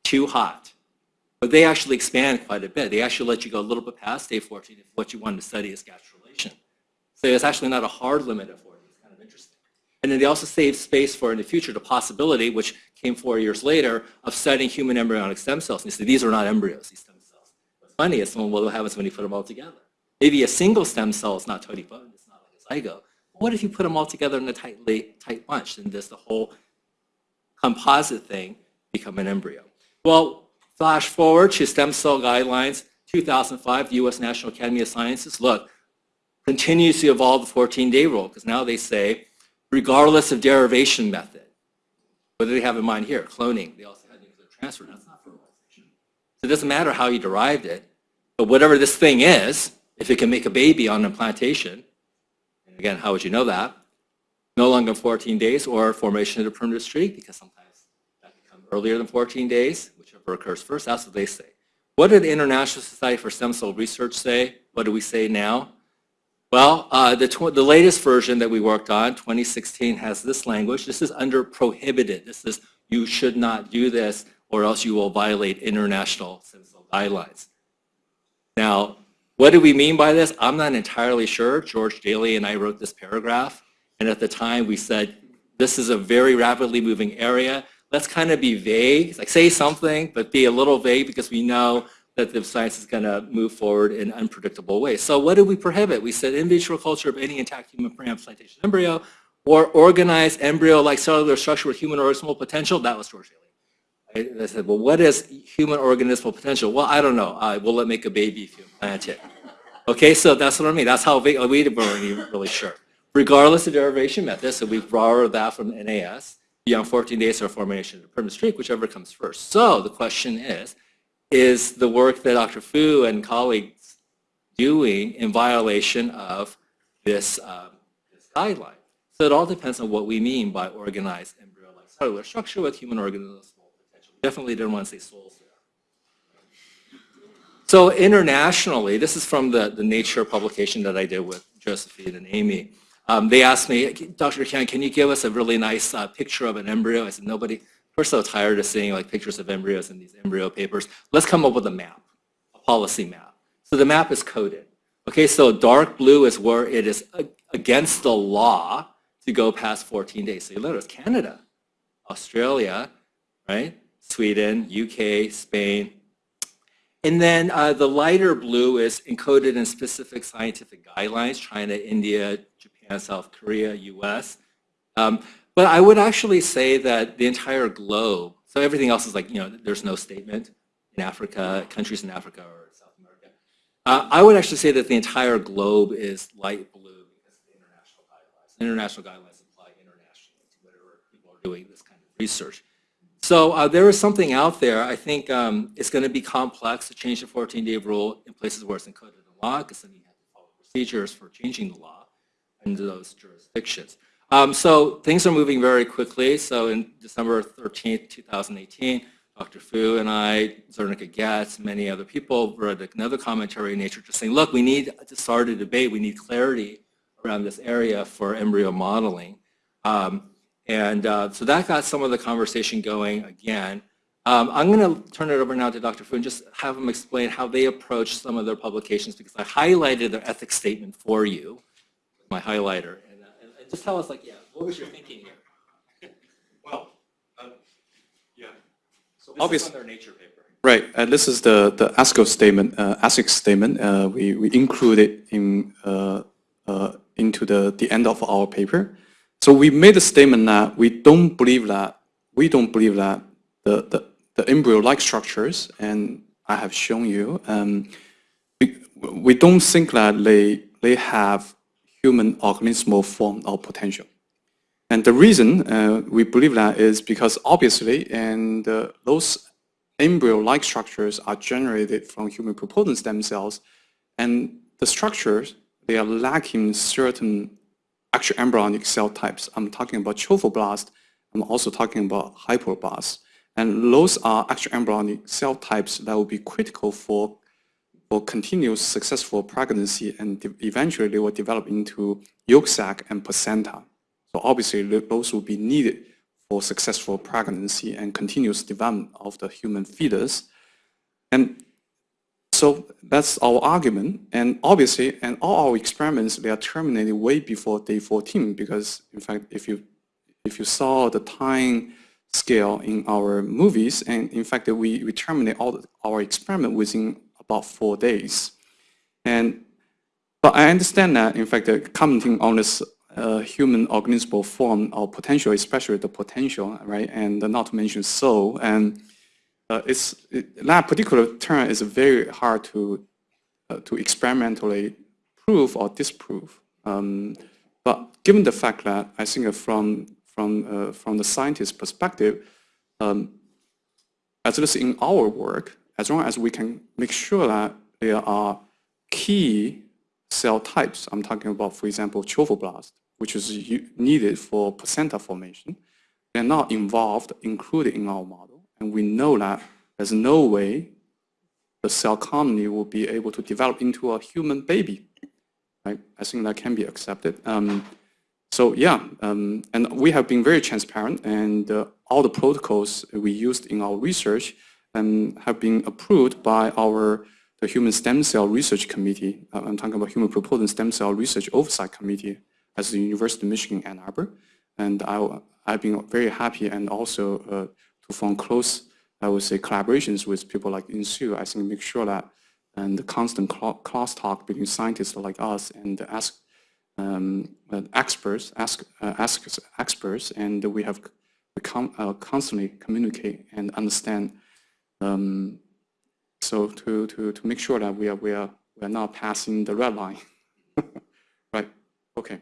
B: Too hot. But they actually expand quite a bit. They actually let you go a little bit past day 14 if what you wanted to study is gastrulation. So it's actually not a hard limit of 14. It's kind of interesting. And then they also save space for in the future the possibility, which came four years later, of studying human embryonic stem cells. And you say, these are not embryos, these stem cells. What's funny is, well, what happens when you put them all together? Maybe a single stem cell is not totally totipotent, it's not like a zygote. But What if you put them all together in a tightly tight bunch? Then does the whole composite thing become an embryo? Well, flash forward to stem cell guidelines, 2005, the U.S. National Academy of Sciences. Look, continues to evolve the 14-day rule because now they say, regardless of derivation method, what do they have in mind here? Cloning. They also had nuclear transfer. That's not fertilization. So it doesn't matter how you derived it, but whatever this thing is, if it can make a baby on implantation, and again, how would you know that? No longer 14 days or formation of the primitive streak because sometimes that can come earlier than 14 days, whichever occurs first. That's what they say. What did the International Society for Stem Cell Research say? What do we say now? Well, uh, the, the latest version that we worked on, 2016, has this language. This is under prohibited. This is you should not do this or else you will violate international cell guidelines. Now, what do we mean by this? I'm not entirely sure. George Daly and I wrote this paragraph. And at the time we said, this is a very rapidly moving area. Let's kind of be vague, like say something, but be a little vague because we know that the science is going to move forward in unpredictable ways. So what did we prohibit? We said in vitro culture of any intact human pre-implantation embryo or organized embryo-like cellular structure with human organismal potential. That was George Daly. I, said, well, what is human organismal potential? Well, I don't know. Uh, will it make a baby if you implant it? Okay, so that's what I mean. That's how we weren't even really sure. Regardless of derivation method, so we borrowed that from NAS, beyond 14 days or formation of the primitive streak, whichever comes first. So the question is, is the work that Dr. Fu and colleagues doing in violation of this, um, this guideline. So it all depends on what we mean by organized embryo-like cellular structure with human organisms potential. Definitely didn't want to say souls there. So internationally, this is from the, the Nature publication that I did with Josephine and Amy. Um, they asked me, Dr. Hyun, can you give us a really nice uh, picture of an embryo? I said, nobody, we're so tired of seeing like pictures of embryos in these embryo papers. Let's come up with a map, a policy map. So the map is coded. Okay, so dark blue is where it is against the law to go past 14 days. So you notice Canada, Australia, right? Sweden, UK, Spain. And then uh, the lighter blue is encoded in specific scientific guidelines, China, India, Japan, South Korea, US. Um, but I would actually say that the entire globe, so everything else is like, you know, there's no statement in Africa, countries in Africa or South America. Uh, I would actually say that the entire globe is light blue because of the international guidelines. International guidelines apply internationally to whatever people are doing this kind of research. So uh, there is something out there. I think um, it's going to be complex to change the 14-day rule in places where it's encoded in law because then you have to follow procedures for changing the law in those jurisdictions. Um, so things are moving very quickly. So in December 13th, 2018, Dr. Fu and I, Zernicka Goetz, many other people wrote another commentary in Nature just saying, look, we need to start a debate. We need clarity around this area for embryo modeling. Um, and uh, so that got some of the conversation going again. Um, I'm going to turn it over now to Dr. Fu and just have him explain how they approach some of their publications because I highlighted their ethics statement for you, my highlighter. And, uh, and just tell us, like, yeah, what was your thinking here?
C: Well, uh, yeah. So
B: This
C: obviously,
B: is on their nature paper.
C: Right, and this is the, the ASCO statement, uh, ASIC statement. Uh, we, we it in, uh, uh, into the, the end of our paper. So we made a statement that we don't believe that, we don't believe that the, the, the embryo-like structures, and I have shown you, um, we, we don't think that they, they have human organismal form or potential. And the reason uh, we believe that is because obviously, and uh, those embryo-like structures are generated from human pluripotent stem cells, and the structures, they are lacking certain actual embryonic cell types. I'm talking about trophoblast, I'm also talking about hypoblast. And those are actual embryonic cell types that will be critical for, for continuous successful pregnancy and eventually they will develop into yolk sac and placenta. So obviously th- those will be needed for successful pregnancy and continuous development of the human fetus. And so that's our argument. And obviously, and all our experiments, they are terminated way before day 14 because in fact, if you, if you saw the time scale in our movies, and in fact, we, we terminate all our experiment within about four days. And, but I understand that, in fact, commenting on this uh, human organismal form or potential, especially the potential, right, and not to mention soul, and uh, it's, it, that particular term is very hard to, uh, to experimentally prove or disprove. Um, but given the fact that I think from, from, uh, from the scientist's perspective, um, it is in our work, as long as we can make sure that there are key cell types, I'm talking about, for example, trophoblast, which is needed for placenta formation, they're not involved, included in our model. And we know that there's no way the cell colony will be able to develop into a human baby. Right? I think that can be accepted. Um, so yeah, um, and we have been very transparent and uh, all the protocols we used in our research um, have been approved by our the Human Stem Cell Research Committee. Uh, I'm talking about Human Pluripotent Stem Cell Research Oversight Committee at the University of Michigan Ann Arbor. And I, I've been very happy and also uh, to form close, I would say, collaborations with people like Insoo. I think make sure that and the constant cross talk between scientists like us and ask um, experts, ask, uh, ask experts, and we have we con uh, constantly communicate and understand. Um, so to, to, to make sure that we are, we are, we are not passing the red line. right, okay.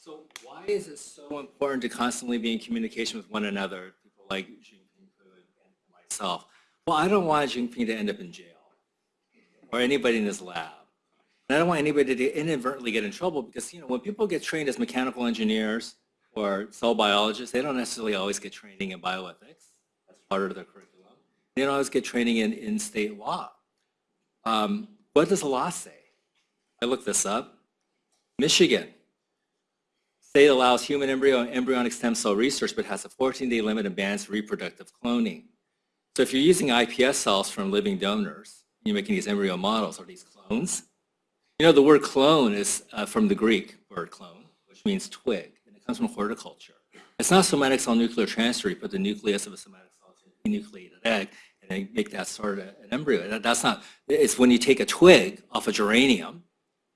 B: So why is it so important to constantly be in communication with one another, people like Jianping and myself? Well, I don't want Jianping to end up in jail or anybody in his lab. And I don't want anybody to inadvertently get in trouble because, you know, when people get trained as mechanical engineers or cell biologists, they don't necessarily always get training in bioethics. That's part of their curriculum. They don't always get training in, in state law. Um, what does the law say? I looked this up. Michigan, state allows human embryo and embryonic stem cell research, but has a 14-day limit and bans reproductive cloning. So if you're using iPS cells from living donors, you're making these embryo models, or these clones? You know, the word clone is uh, from the Greek word clone, which means twig, comes from horticulture. It's not somatic cell nuclear transfer. You put the nucleus of a somatic cell to a denucleated egg and then make that sort of an embryo. That, that's not, it's when you take a twig off a geranium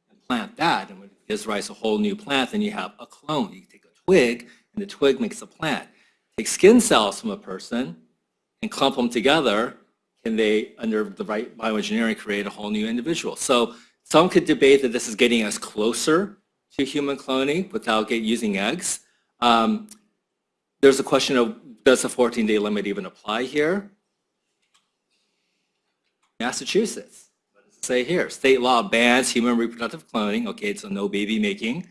B: and plant that, and it gives rise to a whole new plant, then you have a clone. You take a twig, and the twig makes a plant. Take skin cells from a person and clump them together, can they, under the right bioengineering, create a whole new individual? So some could debate that this is getting us closer to human cloning without get, using eggs. Um, there's a question of does the 14-day limit even apply here? Massachusetts, say here? State law bans human reproductive cloning. Okay, a no baby making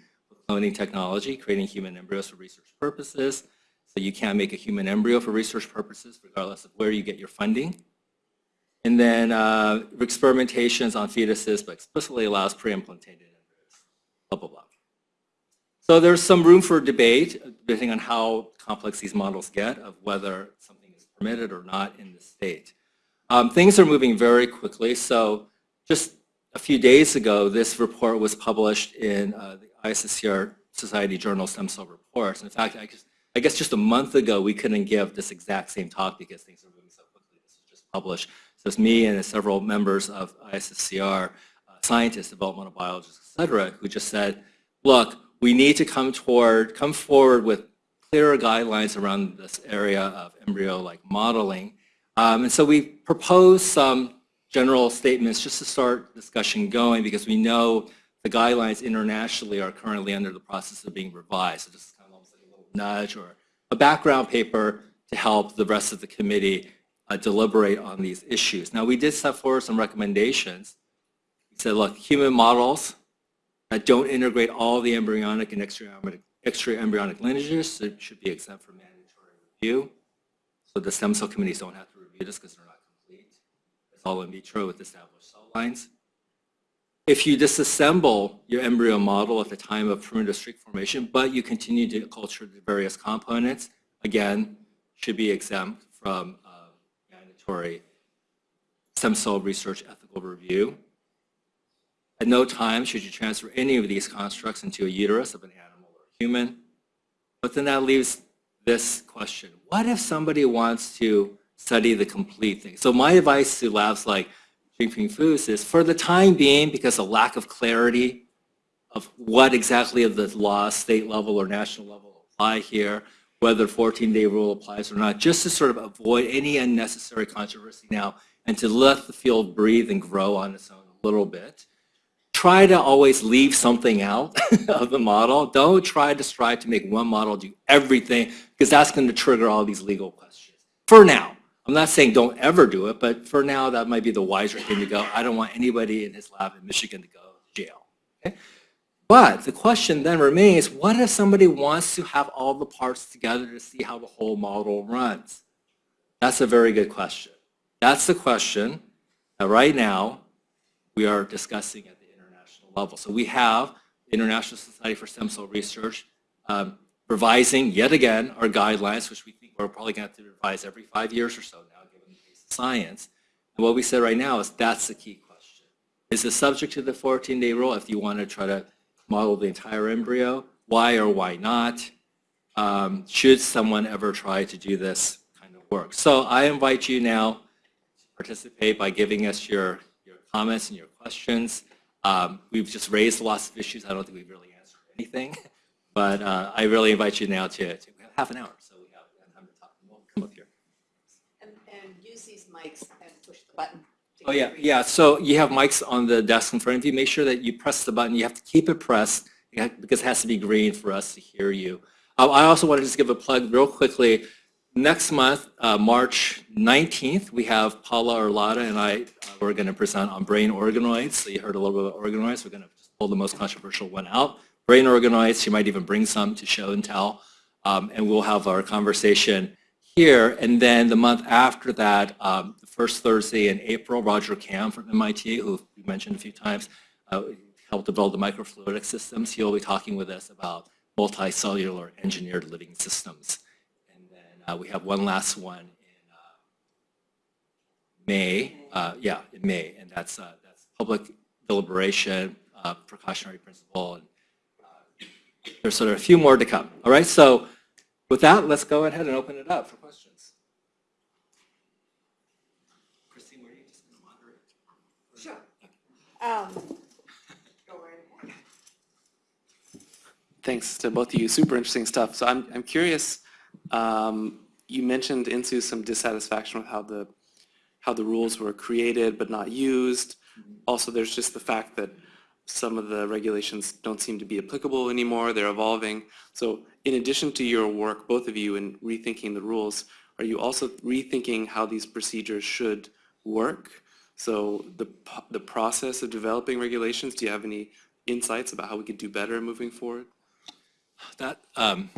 B: cloning technology, creating human embryos for research purposes. So you can't make a human embryo for research purposes regardless of where you get your funding. And then uh, experimentations on fetuses, but explicitly allows pre-implantated embryos, blah, blah, blah. So there's some room for debate, depending on how complex these models get, of whether something is permitted or not in the state. Um, things are moving very quickly. So just a few days ago, this report was published in uh, the ISSCR Society Journal Stem Cell Reports. In fact, I guess, I guess just a month ago, we couldn't give this exact same talk because things are moving so quickly. This was just published. So it's me and several members of ISSCR, uh, scientists, developmental biologists, et cetera, who just said, look, we need to come toward, come forward with clearer guidelines around this area of embryo-like modeling. Um, and so we propose some general statements just to start discussion going because we know the guidelines internationally are currently under the process of being revised. So this is kind of almost like a little nudge or a background paper to help the rest of the committee uh, deliberate on these issues. Now we did set forward some recommendations. We said, look, human models don't integrate all the embryonic and extra-embryonic extra embryonic lineages should be exempt from mandatory review. So the stem cell committees don't have to review this because they're not complete. It's all in vitro with established cell lines. If you disassemble your embryo model at the time of primitive streak formation, but you continue to culture the various components, again, should be exempt from uh, mandatory stem cell research ethical review. At no time should you transfer any of these constructs into a uterus of an animal or human. But then that leaves this question. What if somebody wants to study the complete thing? So my advice to labs like Jianping Fu's is for the time being, because of lack of clarity of what exactly of the laws, state level or national level apply here, whether 14-day rule applies or not, just to sort of avoid any unnecessary controversy now and to let the field breathe and grow on its own a little bit. Try to always leave something out of the model. Don't try to strive to make one model do everything because that's going to trigger all these legal questions. For now. I'm not saying don't ever do it, but for now that might be the wiser thing to go. I don't want anybody in his lab in Michigan to go to jail. Okay? But the question then remains, what if somebody wants to have all the parts together to see how the whole model runs? That's a very good question. That's the question that right now we are discussing at level. So we have the International Society for Stem Cell Research um, revising yet again our guidelines, which we think we're probably going to have to revise every five years or so now, given the pace of science. And what we said right now is that's the key question. Is it subject to the 14-day rule if you want to try to model the entire embryo? Why or why not? Um, should someone ever try to do this kind of work? So I invite you now to participate by giving us your, your comments and your questions. Um, we've just raised lots of issues. I don't think we've really answered anything. But uh, I really invite you now to, to half an hour, so we have time to talk. We'll come up here.
A: And, and use these mics and push the button.
B: Oh, yeah,
A: read.
B: yeah. So you have mics on the desk in front of you. Make sure that you press the button. You have to keep it pressed because it has to be green for us to hear you. Uh, I also want to just give a plug real quickly. Next month, uh, March 19th, we have Paola Arlotta and I, uh, we're going to present on brain organoids. So you heard a little bit about organoids. We're going to pull the most controversial one out. Brain organoids, she might even bring some to show and tell. Um, and we'll have our conversation here. And then the month after that, um, the first Thursday in April, Roger Kamm from MIT, who we mentioned a few times, uh, helped develop the microfluidic systems. He'll be talking with us about multicellular engineered living systems. And then uh, we have one last one in uh, May, uh, yeah, in May, and that's, uh, that's public deliberation, uh, precautionary principle, and uh, there's sort of a few more to come. All right, so With that, let's go ahead and open it up for questions. Christine, were you just going to moderate?
A: Sure. Um, Go right ahead.
D: Thanks to both of you. Super interesting stuff. So I'm, I'm curious, um, you mentioned into some dissatisfaction with how the, how the rules were created but not used. Also, there's just the fact that some of the regulations don't seem to be applicable anymore. They're evolving. So in addition to your work, both of you, in rethinking the rules, are you also rethinking how these procedures should work? So the, the process of developing regulations, do you have any insights about how we could do better moving forward?
B: That, um,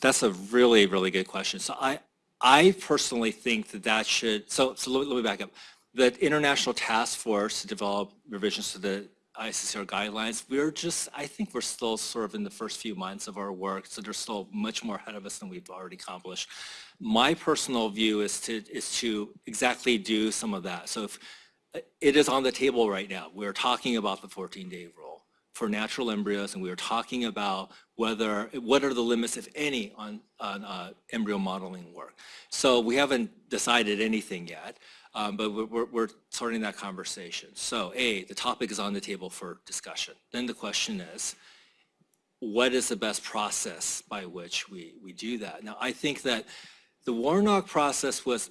B: that's a really, really good question. So I, I personally think that that should, so, so let me- let me back up. The International Task Force to develop revisions to the ISSCR guidelines, we're just, I think we're still sort of in the first few months of our work, so there's still much more ahead of us than we've already accomplished. My personal view is to, is to exactly do some of that. So if, it is on the table right now. We're talking about the 14-day rule for natural embryos, and we were talking about whether, what are the limits, if any, on, on uh, embryo modeling work. So we haven't decided anything yet, um, but we're- we're, starting that conversation. So A, the topic is on the table for discussion. Then the question is, what is the best process by which we, we do that? Now, I think that the Warnock process was,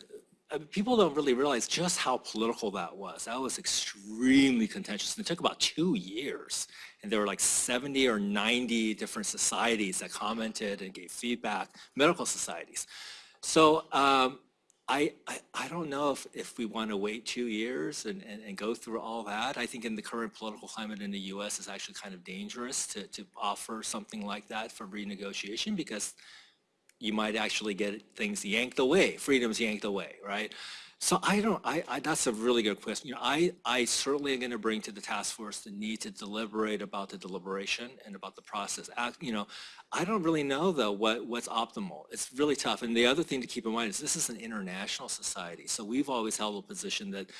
B: people don't really realize just how political that was. That was extremely contentious. And it took about two years. And there were like 70 or 90 different societies that commented and gave feedback, medical societies. So um, I, I, I don't know if, if we want to wait two years and, and, and go through all that. I think in the current political climate in the U.S. it's actually kind of dangerous to, to offer something like that for renegotiation because you might actually get things yanked away, freedoms yanked away, right? So I don't, I, I, that's a really good question. You know, I, I certainly am going to bring to the task force the need to deliberate about the deliberation and about the process. Act- You know, I don't really know though what, what's optimal. It's really tough. And the other thing to keep in mind is this is an international society. So we've always held a position that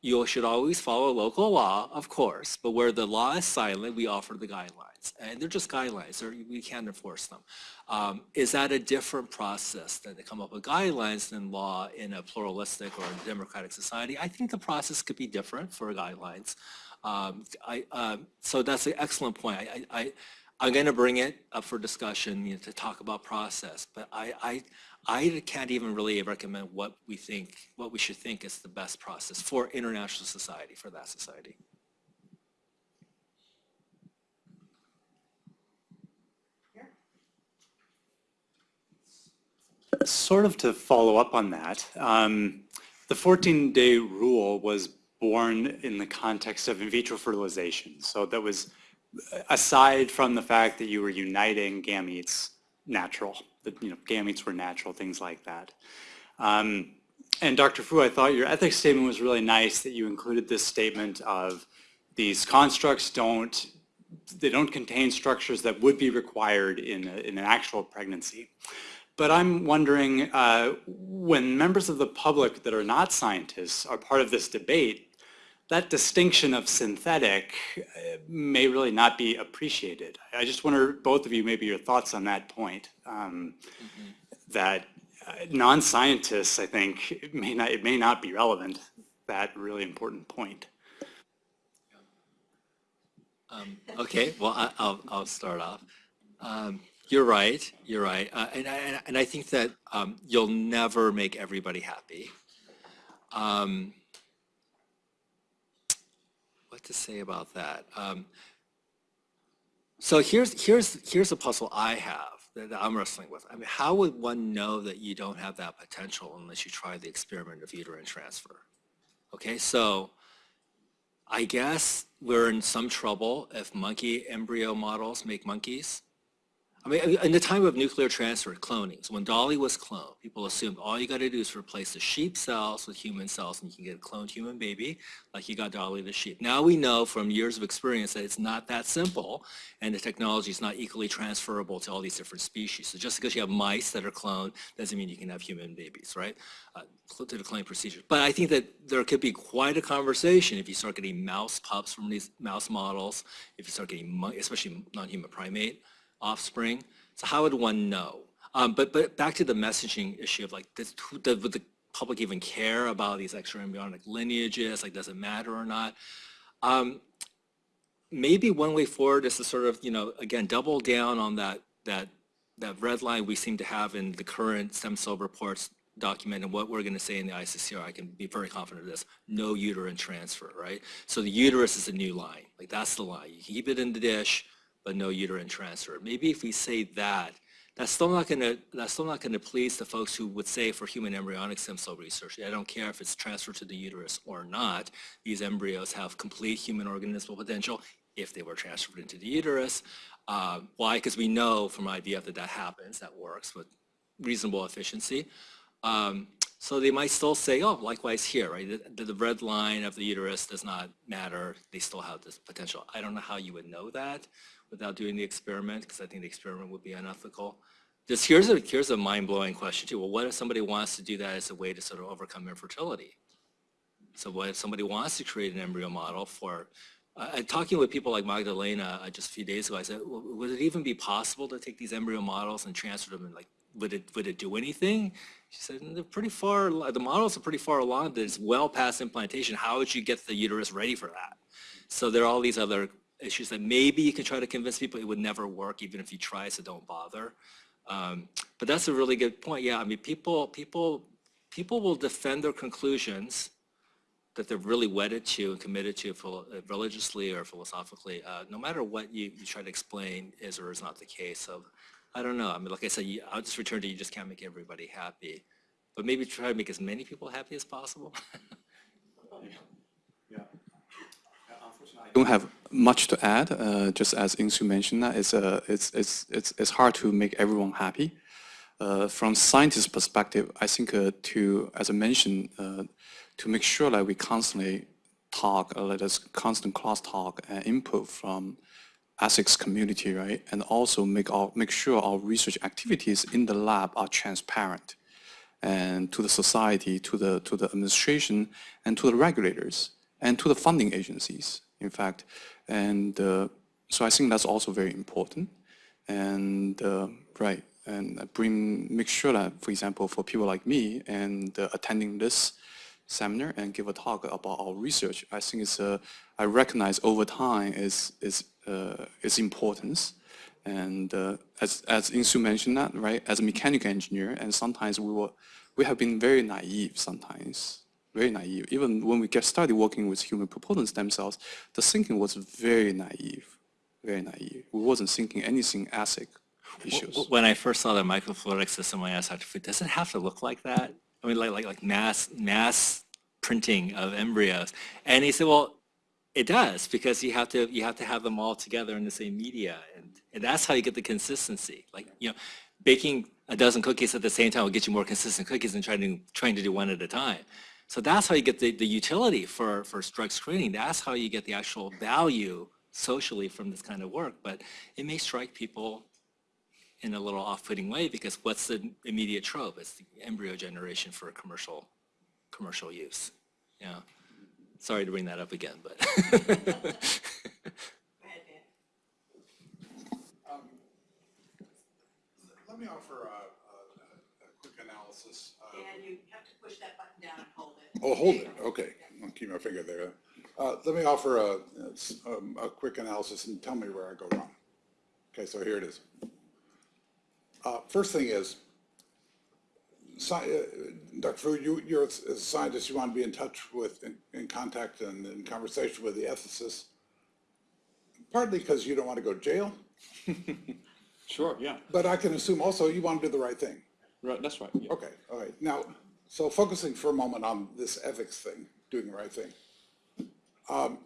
B: you should always follow local law, of course, but where the law is silent, we offer the guidelines. And they're just guidelines, they're, we can't enforce them. Um, is that a different process than to come up with guidelines than law in a pluralistic or a democratic society? I think the process could be different for guidelines. Um, I, um, so that's an excellent point. I, I, I'm going to bring it up for discussion you know, to talk about process, but I, I, I can't even really recommend what we think, what we should think is the best process for international society, for that society.
E: Sort of to follow up on that, um, the 14-day rule was born in the context of in vitro fertilization. So that was aside from the fact that you were uniting gametes natural, that you know gametes were natural, things like that. Um, and Dr. Fu, I thought your ethics statement was really nice that you included this statement of these constructs don't they don't contain structures that would be required in, a, in an actual pregnancy. But I'm wondering, uh, when members of the public that are not scientists are part of this debate, that distinction of synthetic uh, may really not be appreciated. I just wonder, both of you, maybe your thoughts on that point. Um, That uh, non-scientists, I think, it may not, it may not be relevant, that really important point.
B: Um, okay, well, I, I'll, I'll start off. Um, you're right, you're right. Uh, and, I, and I think that um, you'll never make everybody happy. Um, what to say about that? Um, so here's, here's, here's a puzzle I have that, that I'm wrestling with. I mean, how would one know that you don't have that potential unless you try the experiment of uterine transfer? Okay, so I guess we're in some trouble if monkey embryo models make monkeys. I mean, in the time of nuclear transfer, cloning, so when Dolly was cloned, people assumed all you got to do is replace the sheep cells with human cells and you can get a cloned human baby like you got Dolly the sheep. Now we know from years of experience that it's not that simple and the technology is not equally transferable to all these different species. So just because you have mice that are cloned doesn't mean you can have human babies, right? Uh, to the cloning procedure. But I think that there could be quite a conversation if you start getting mouse pups from these mouse models, if you start getting, especially non-human primate offspring. So how would one know? Um, but but back to the messaging issue of like, does, does, would the public even care about these extra embryonic lineages? Like, does it matter or not? Um, maybe one way forward is to sort of, you know, again, double down on that, that, that red line we seem to have in the current stem cell reports document and what we're going to say in the ISSCR, I can be very confident of this, no uterine transfer, right? So the uterus is a new line, like that's the line. You keep it in the dish, but no uterine transfer. Maybe if we say that, that's still not going to, that's still not going to please the folks who would say for human embryonic stem cell research, I don't care if it's transferred to the uterus or not, these embryos have complete human organismal potential if they were transferred into the uterus. Uh, why? Because we know from IVF that that happens, that works with reasonable efficiency. Um, so they might still say, oh, likewise here, right? The, the red line of the uterus does not matter. They still have this potential. I don't know how you would know that without doing the experiment, because I think the experiment would be unethical. Just here's a, here's a mind-blowing question too. Well, what if somebody wants to do that as a way to sort of overcome infertility? So what if somebody wants to create an embryo model for, talking with people like Magdalena uh, just a few days ago, I said, well, would it even be possible to take these embryo models and transfer them and like, would it, would it do anything? She said, they're pretty far, the models are pretty far along, that it's well past implantation. How would you get the uterus ready for that? So there are all these other issues that maybe you can try to convince people it would never work even if you try, so don't bother. Um, but that's a really good point. Yeah, I mean, people, people, people will defend their conclusions that they're really wedded to and committed to uh, religiously or philosophically, uh, no matter what you, you try to explain is or is not the case. So I don't know. I mean, like I said, you, I'll just return to you just can't make everybody happy. But maybe try to make as many people happy as possible.
C: don't have much to add. Uh, just as Insoo mentioned, that it's, uh, it's, it's, it's, it's hard to make everyone happy. Uh, from scientist perspective, I think uh, to, as I mentioned, uh, to make sure that we constantly talk, uh, let us constant cross talk and input from ethics community, right? And also make our, make sure our research activities in the lab are transparent and to the society, to the, to the administration, and to the regulators, and to the funding agencies, in fact. And uh, so I think that's also very important. And uh, right, and bring, make sure that, for example, for people like me and uh, attending this seminar and give a talk about our research, I think it's, uh, I recognize over time is, is, its importance. And uh, as, as Insoo mentioned that, right, as a mechanical engineer, and sometimes we were, we have been very naive sometimes, very naive. Even when we get started working with human pluripotent stem cells, the thinking was very naive, very naive. We wasn't thinking anything ethic issues.
B: When I first saw the microfluidic system, I asked Dr. Fu, does it have to look like that? I mean, like, like, like mass, mass printing of embryos. And he said, well, it does because you have to you have to have them all together in the same media, and, and that's how you get the consistency. Like you know, baking a dozen cookies at the same time will get you more consistent cookies than trying to trying to do one at a time. So that's how you get the, the utility for for drug screening. That's how you get the actual value socially from this kind of work. But it may strike people in a little off-putting way because what's the immediate trope? It's the embryo generation for commercial commercial use. Yeah. Sorry to bring that up again, but.
F: Um, let me offer a, a, a quick analysis.
A: And you have to push that button down and hold it.
F: Oh, hold it, okay. I'll keep my finger there. Uh, let me offer a, um, a quick analysis and tell me where I go wrong. Okay, so here it is. Uh, first thing is, sci- uh, Dr. Fu, you, you're, a as a scientist, you want to be in touch with, in, in contact and in conversation with the ethicists, partly because you don't want to go to jail,
C: Sure, yeah,
F: but I can assume also you want to do the right thing.
C: right, that's right. yeah.
F: Okay, all right. Now, so focusing for a moment on this ethics thing, doing the right thing. Um,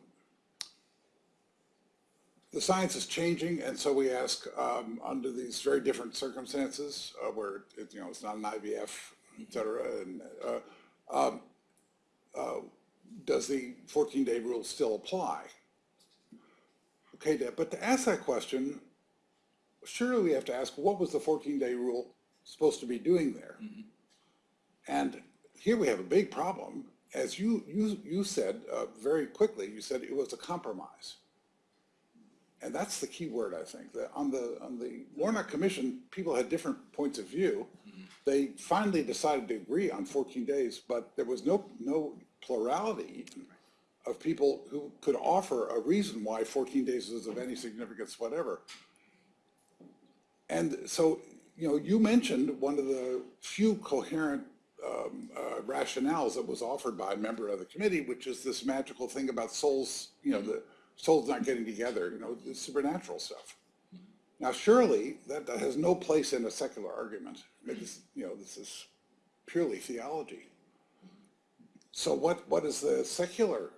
F: The science is changing, and so we ask, um, under these very different circumstances, uh, where, it, you know, it's not an IVF, et cetera, and, uh, um, uh, does the fourteen-day rule still apply? Okay, but to ask that question, surely we have to ask, what was the fourteen-day rule supposed to be doing there? And here we have a big problem. As you, you, you said, uh, very quickly, you said it was a compromise. And that's the key word, I think. That on the, on the Warnock Commission, people had different points of view. They finally decided to agree on 14 days, but there was no, no plurality of people who could offer a reason why 14 days is of any significance whatever. And so, you know, you mentioned one of the few coherent um, uh, rationales that was offered by a member of the committee, which is this magical thing about souls, you know, the souls not getting together, you know, the supernatural stuff. Now, surely that, that has no place in a secular argument. This, you know, this is purely theology. So what, what is the secular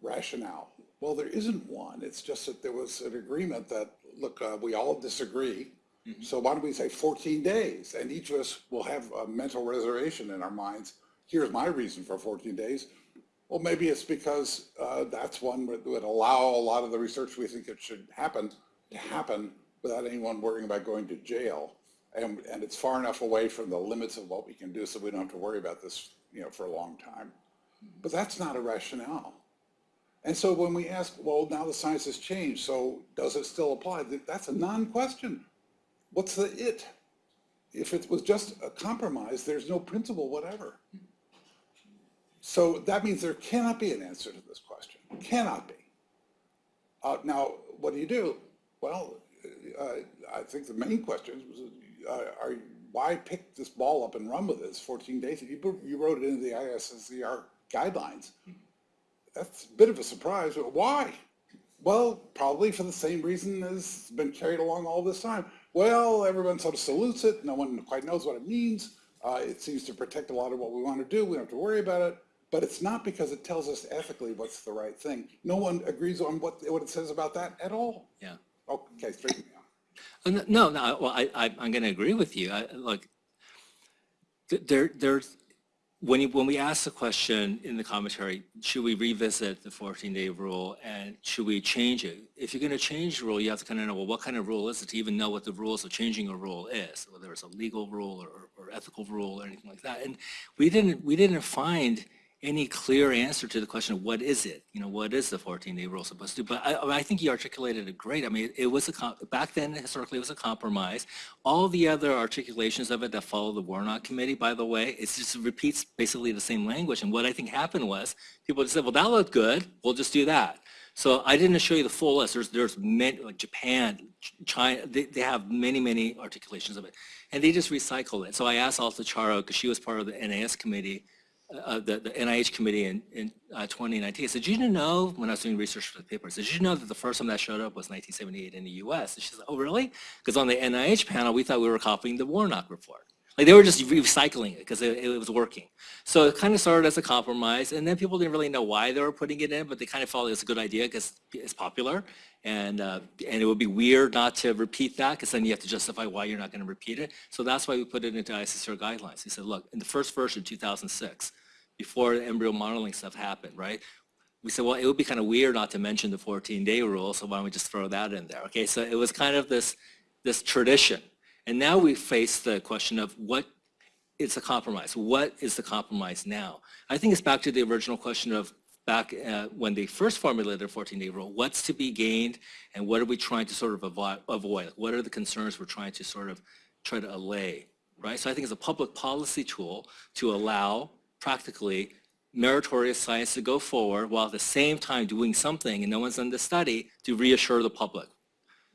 F: rationale? Well, there isn't one. It's just that there was an agreement that, look, uh, we all disagree. Mm-hmm. So why don't we say 14 days? And each of us will have a mental reservation in our minds. Here's my reason for 14 days. Well, maybe it's because uh, that's one that would allow a lot of the research we think it should happen to mm-hmm. happen without anyone worrying about going to jail. And, and it's far enough away from the limits of what we can do so we don't have to worry about this, you know, for a long time. Mm-hmm. But that's not a rationale. And so when we ask, well, now the science has changed, so does it still apply? That's a non-question. What's the it? If it was just a compromise, there's no principle whatever. So that means there cannot be an answer to this question. Cannot be. Uh, now, what do you do? Well, uh, I think the main question was, uh, are, why pick this ball up and run with it? It's 14 days. You, you wrote it into the ISSCR guidelines. That's a bit of a surprise. Why? Well, probably for the same reason as been carried along all this time. Well, everyone sort of salutes it. No one quite knows what it means. Uh, it seems to protect a lot of what we want to do. We don't have to worry about it. But it's not because it tells us ethically what's the right thing. No one agrees on what, what it says about that at all.
B: Yeah.
F: Okay, straighten me out.
B: Uh, No, no, well, I, I, I'm going to agree with you. I, look, there, there's, when you, when we ask the question in the commentary, should we revisit the 14-day rule and should we change it? If you're going to change the rule, you have to kind of know, well, what kind of rule is it to even know what the rules of changing a rule is, whether it's a legal rule or, or ethical rule or anything like that. And we didn't, we didn't find any clear answer to the question of what is it? You know, what is the 14-day rule supposed to do? But I, I think you articulated it great. I mean, it was a, back then, historically, it was a compromise. All the other articulations of it that follow the Warnock Committee, by the way, it just repeats basically the same language. And what I think happened was, people just said, well, that looked good, we'll just do that. So I didn't show you the full list. There's, there's many, like Japan, China, they, they have many, many articulations of it. And they just recycle it. So I asked Alta Charo, because she was part of the NAS committee, uh, the, the NIH committee in, in uh, 2019. I said, did you know, when I was doing research for the paper, did you know that the first time that showed up was 1978 in the US? And she said, oh, really? Because on the NIH panel, we thought we were copying the Warnock report. Like they were just recycling it because it, it was working. So it kind of started as a compromise, and then people didn't really know why they were putting it in, but they kind of felt it was a good idea because it's popular, and uh, and it would be weird not to repeat that because then you have to justify why you're not going to repeat it. So that's why we put it into ISSCR guidelines. We said, look, in the first version, 2006, before the embryo modeling stuff happened, right? We said, well, it would be kind of weird not to mention the 14-day rule, so why don't we just throw that in there? Okay, so it was kind of this this tradition. And now we face the question of what is a compromise? What is the compromise now? I think it's back to the original question of back uh, when they first formulated the 14-day rule, what's to be gained and what are we trying to sort of avoid? What are the concerns we're trying to sort of try to allay, right? So I think it's a public policy tool to allow practically meritorious science to go forward while at the same time doing something, and no one's done the study, to reassure the public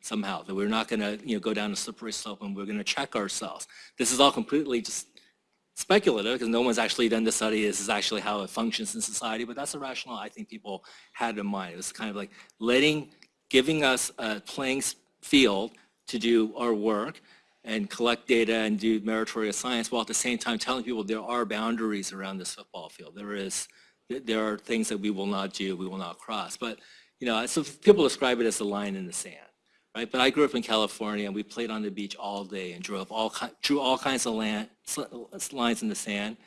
B: somehow, that we're not going to, you know, go down a slippery slope and we're going to check ourselves. This is all completely just speculative because no one's actually done the study. This is actually how it functions in society, but that's a rationale I think people had in mind. It was kind of like letting, giving us a playing field to do our work and collect data and do meritorious science while at the same time telling people there are boundaries around this football field. There is, there are things that we will not do, we will not cross. But, you know, so people describe it as a line in the sand right? But I grew up in California, and we played on the beach all day and drove all drew all kinds of land, lines in the sand,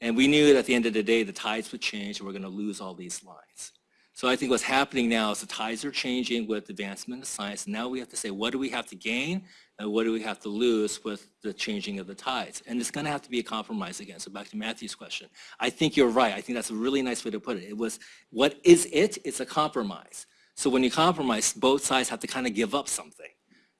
B: and we knew that at the end of the day, the tides would change, and we're going to lose all these lines. So I think what's happening now is the tides are changing with advancement of science. And now we have to say, what do we have to gain, and what do we have to lose with the changing of the tides? And it's going to have to be a compromise again. So back to Matthew's question, I think you're right. I think that's a really nice way to put it. It was, what is it? It's a compromise. So when you compromise, both sides have to kind of give up something,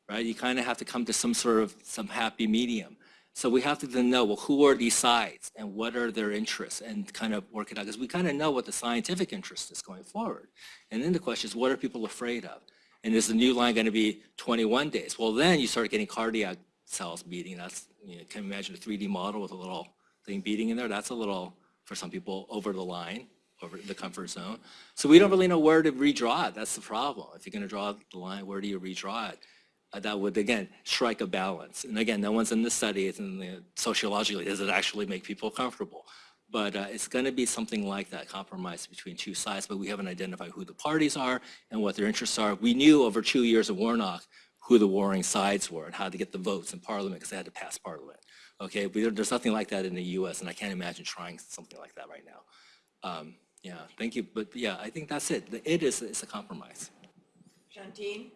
B: right? You kind of have to come to some sort of, some happy medium. So we have to then know, well, who are these sides and what are their interests and kind of work it out. Because we kind of know what the scientific interest is going forward. And then the question is, what are people afraid of? And is the new line going to be 21 days? Well, then you start getting cardiac cells beating. That's, you know, can imagine a 3D model with a little thing beating in there? That's a little, for some people, over the line, over the comfort zone. So we don't really know where to redraw it. That's the problem. If you're going to draw the line, where do you redraw it? Uh, that would, again, strike a balance. And again, no one's in the study, it's in the sociologically, does it actually make people comfortable? But uh, it's going to be something like that, compromise between two sides, but we haven't identified who the parties are and what their interests are. We knew over two years of Warnock who the warring sides were and how to get the votes in Parliament because they had to pass Parliament. Okay, but there's nothing like that in the U.S. and I can't imagine trying something like that right now. Um, yeah, thank you. But yeah, I think that's it. It is it's a compromise.
A: Jantine?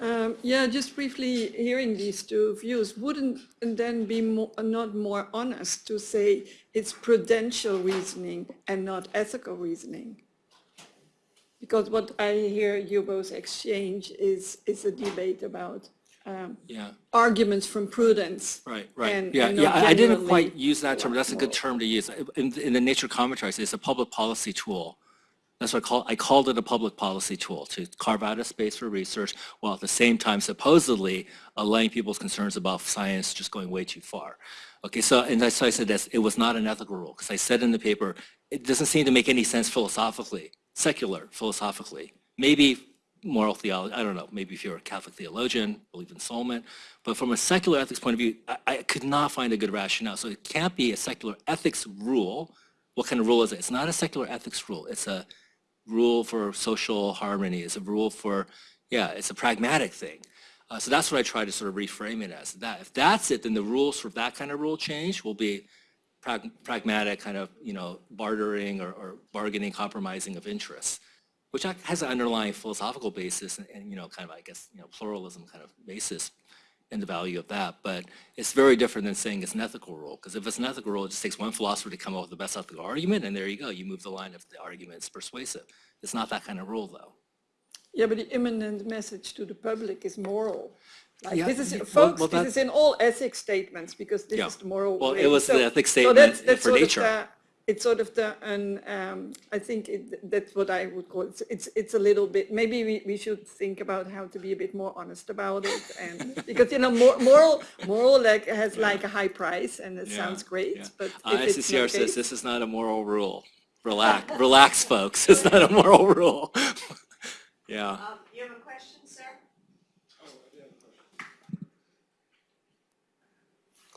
G: Um, Yeah, just briefly hearing these two views, wouldn't then be mo- not more honest to say it's prudential reasoning and not ethical reasoning? Because what I hear you both exchange is, is a debate about um,
B: Yeah.
G: arguments from prudence.
B: Right, right.
G: and-
B: Yeah,
G: and
B: yeah, I I didn't quite use that term, that's a good term to use. In, in the Nature commentaries, it's a public policy tool. That's what I call, I called it a public policy tool to carve out a space for research while at the same time supposedly allaying people's concerns about science just going way too far. Okay, so, and that's why I said this, it was not an ethical rule, because I said in the paper, it doesn't seem to make any sense philosophically, secular philosophically. Maybe moral theology, I don't know, maybe if you're a Catholic theologian, believe in soulmate, but from a secular ethics point of view, I, I could not find a good rationale. So it can't be a secular ethics rule. What kind of rule is it? It's not a secular ethics rule. It's a rule for social harmony. It's a rule for, yeah, it's a pragmatic thing. Uh, so that's what I try to sort of reframe it as. That if that's it, then the rules for that kind of rule change will be prag- pragmatic kind of, you know, bartering or, or bargaining, compromising of interests, which has an underlying philosophical basis and, and, you know, kind of, I guess, you know, pluralism kind of basis in the value of that. But it's very different than saying it's an ethical rule, because if it's an ethical rule, it just takes one philosopher to come up with the best ethical argument, and there you go. You move the line if the argument is persuasive. It's not that kind of rule, though.
G: Yeah, but the imminent message to the public is moral. Like,
B: Yeah,
G: this is,
B: well-
G: folks,
B: well,
G: this is in all ethics statements, because this
B: Yeah.
G: is the moral
B: Well,
G: way.
B: it was the
G: So-
B: ethics
G: so
B: statement
G: that's- that's
B: for
G: sort of
B: nature.
G: The- It's sort of the, and, um, I think it, that's what I would call, it. it's, it's a little bit, maybe we, we should think about how to be a bit more honest about it, and, because, you know, mor- moral, moral like, has like a high price, and it sounds great, but
B: Uh,
G: if it's
B: SCCR says this is not a moral rule. Relax, relax, folks. It's not a moral rule. Yeah.
A: Um, You have a question, sir?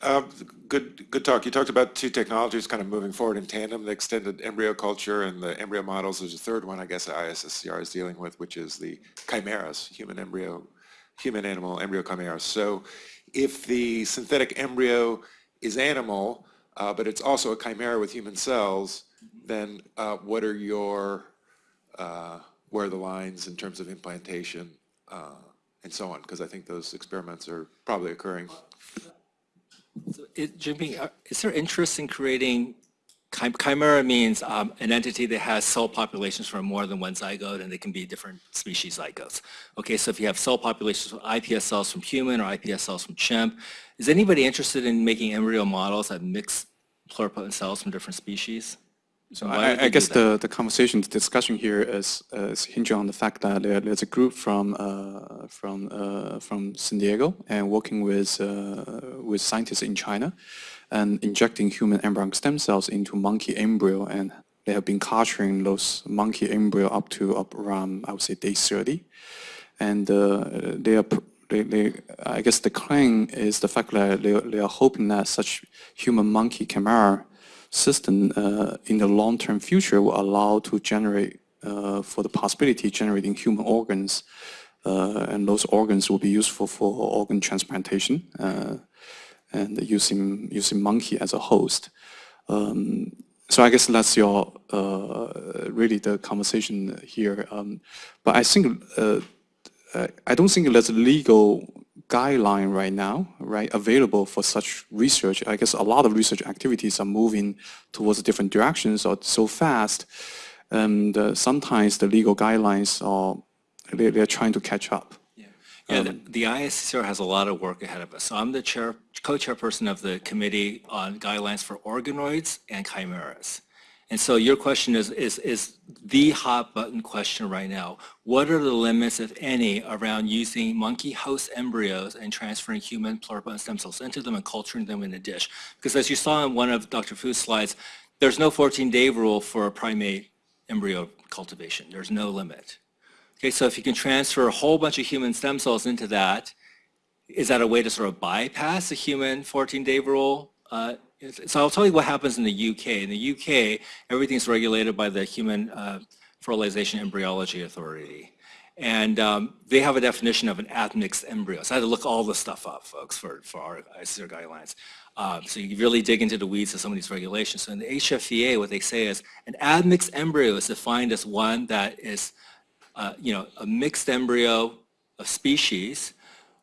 H: Uh, Good, good talk. You talked about two technologies kind of moving forward in tandem, the extended embryo culture and the embryo models. There's a third one, I guess, ISSCR is dealing with, which is the chimeras, human embryo, human animal embryo chimeras. So if the synthetic embryo is animal, uh, but it's also a chimera with human cells, then uh, what are your, uh, where are the lines in terms of implantation uh, and so on? Because I think those experiments are probably occurring.
B: So it- Jianping, uh, is there interest in creating, chim- chimera means um, an entity that has cell populations from more than one zygote, and they can be different species zygotes. Okay, so if you have cell populations with iPS cells from human or iPS cells from chimp, is anybody interested in making embryo models that mix pluripotent cells from different species?
C: So I, I guess the, the conversation, the discussion here is, uh, is hinging on the fact that there, there's a group from, uh, from, uh, from San Diego and working with, uh, with scientists in China and injecting human embryonic stem cells into monkey embryo and they have been culturing those monkey embryo up to up around, I would say, day 30. And uh, they are, they, they, I guess the claim is the fact that they, they are hoping that such human-monkey chimera system uh, in the long-term future will allow to generate, uh, for the possibility generating human organs, uh, and those organs will be useful for organ transplantation uh, and using using monkey as a host. Um, so I guess that's your uh, really the conversation here. Um, but I think I don't think there's a legal guideline right now, right, available for such research. I guess a lot of research activities are moving towards different directions or so fast, and uh, sometimes the legal guidelines are they, they're trying to catch up.
B: Yeah, the, the ISSCR has a lot of work ahead of us. So I'm the chair, co-chairperson of the Committee on Guidelines for Organoids and Chimeras. And so your question is, is, is the hot button question right now. What are the limits, if any, around using monkey host embryos and transferring human pluripotent stem cells into them and culturing them in a dish? Because as you saw in one of Dr. Fu's slides, there's no 14-day rule for a primate embryo cultivation. There's no limit. Okay, so if you can transfer a whole bunch of human stem cells into that, is that a way to sort of bypass the human 14-day rule? Uh, so I'll tell you what happens in the UK. In the UK, everything's regulated by the Human uh, Fertilization Embryology Authority. And um, they have a definition of an admixed embryo. So I had to look all this stuff up, folks, for, for our ICR guidelines. Uh, so you really dig into the weeds of some of these regulations. So in the HFEA, what they say is an admixed embryo is defined as one that is uh, you know, a mixed embryo of species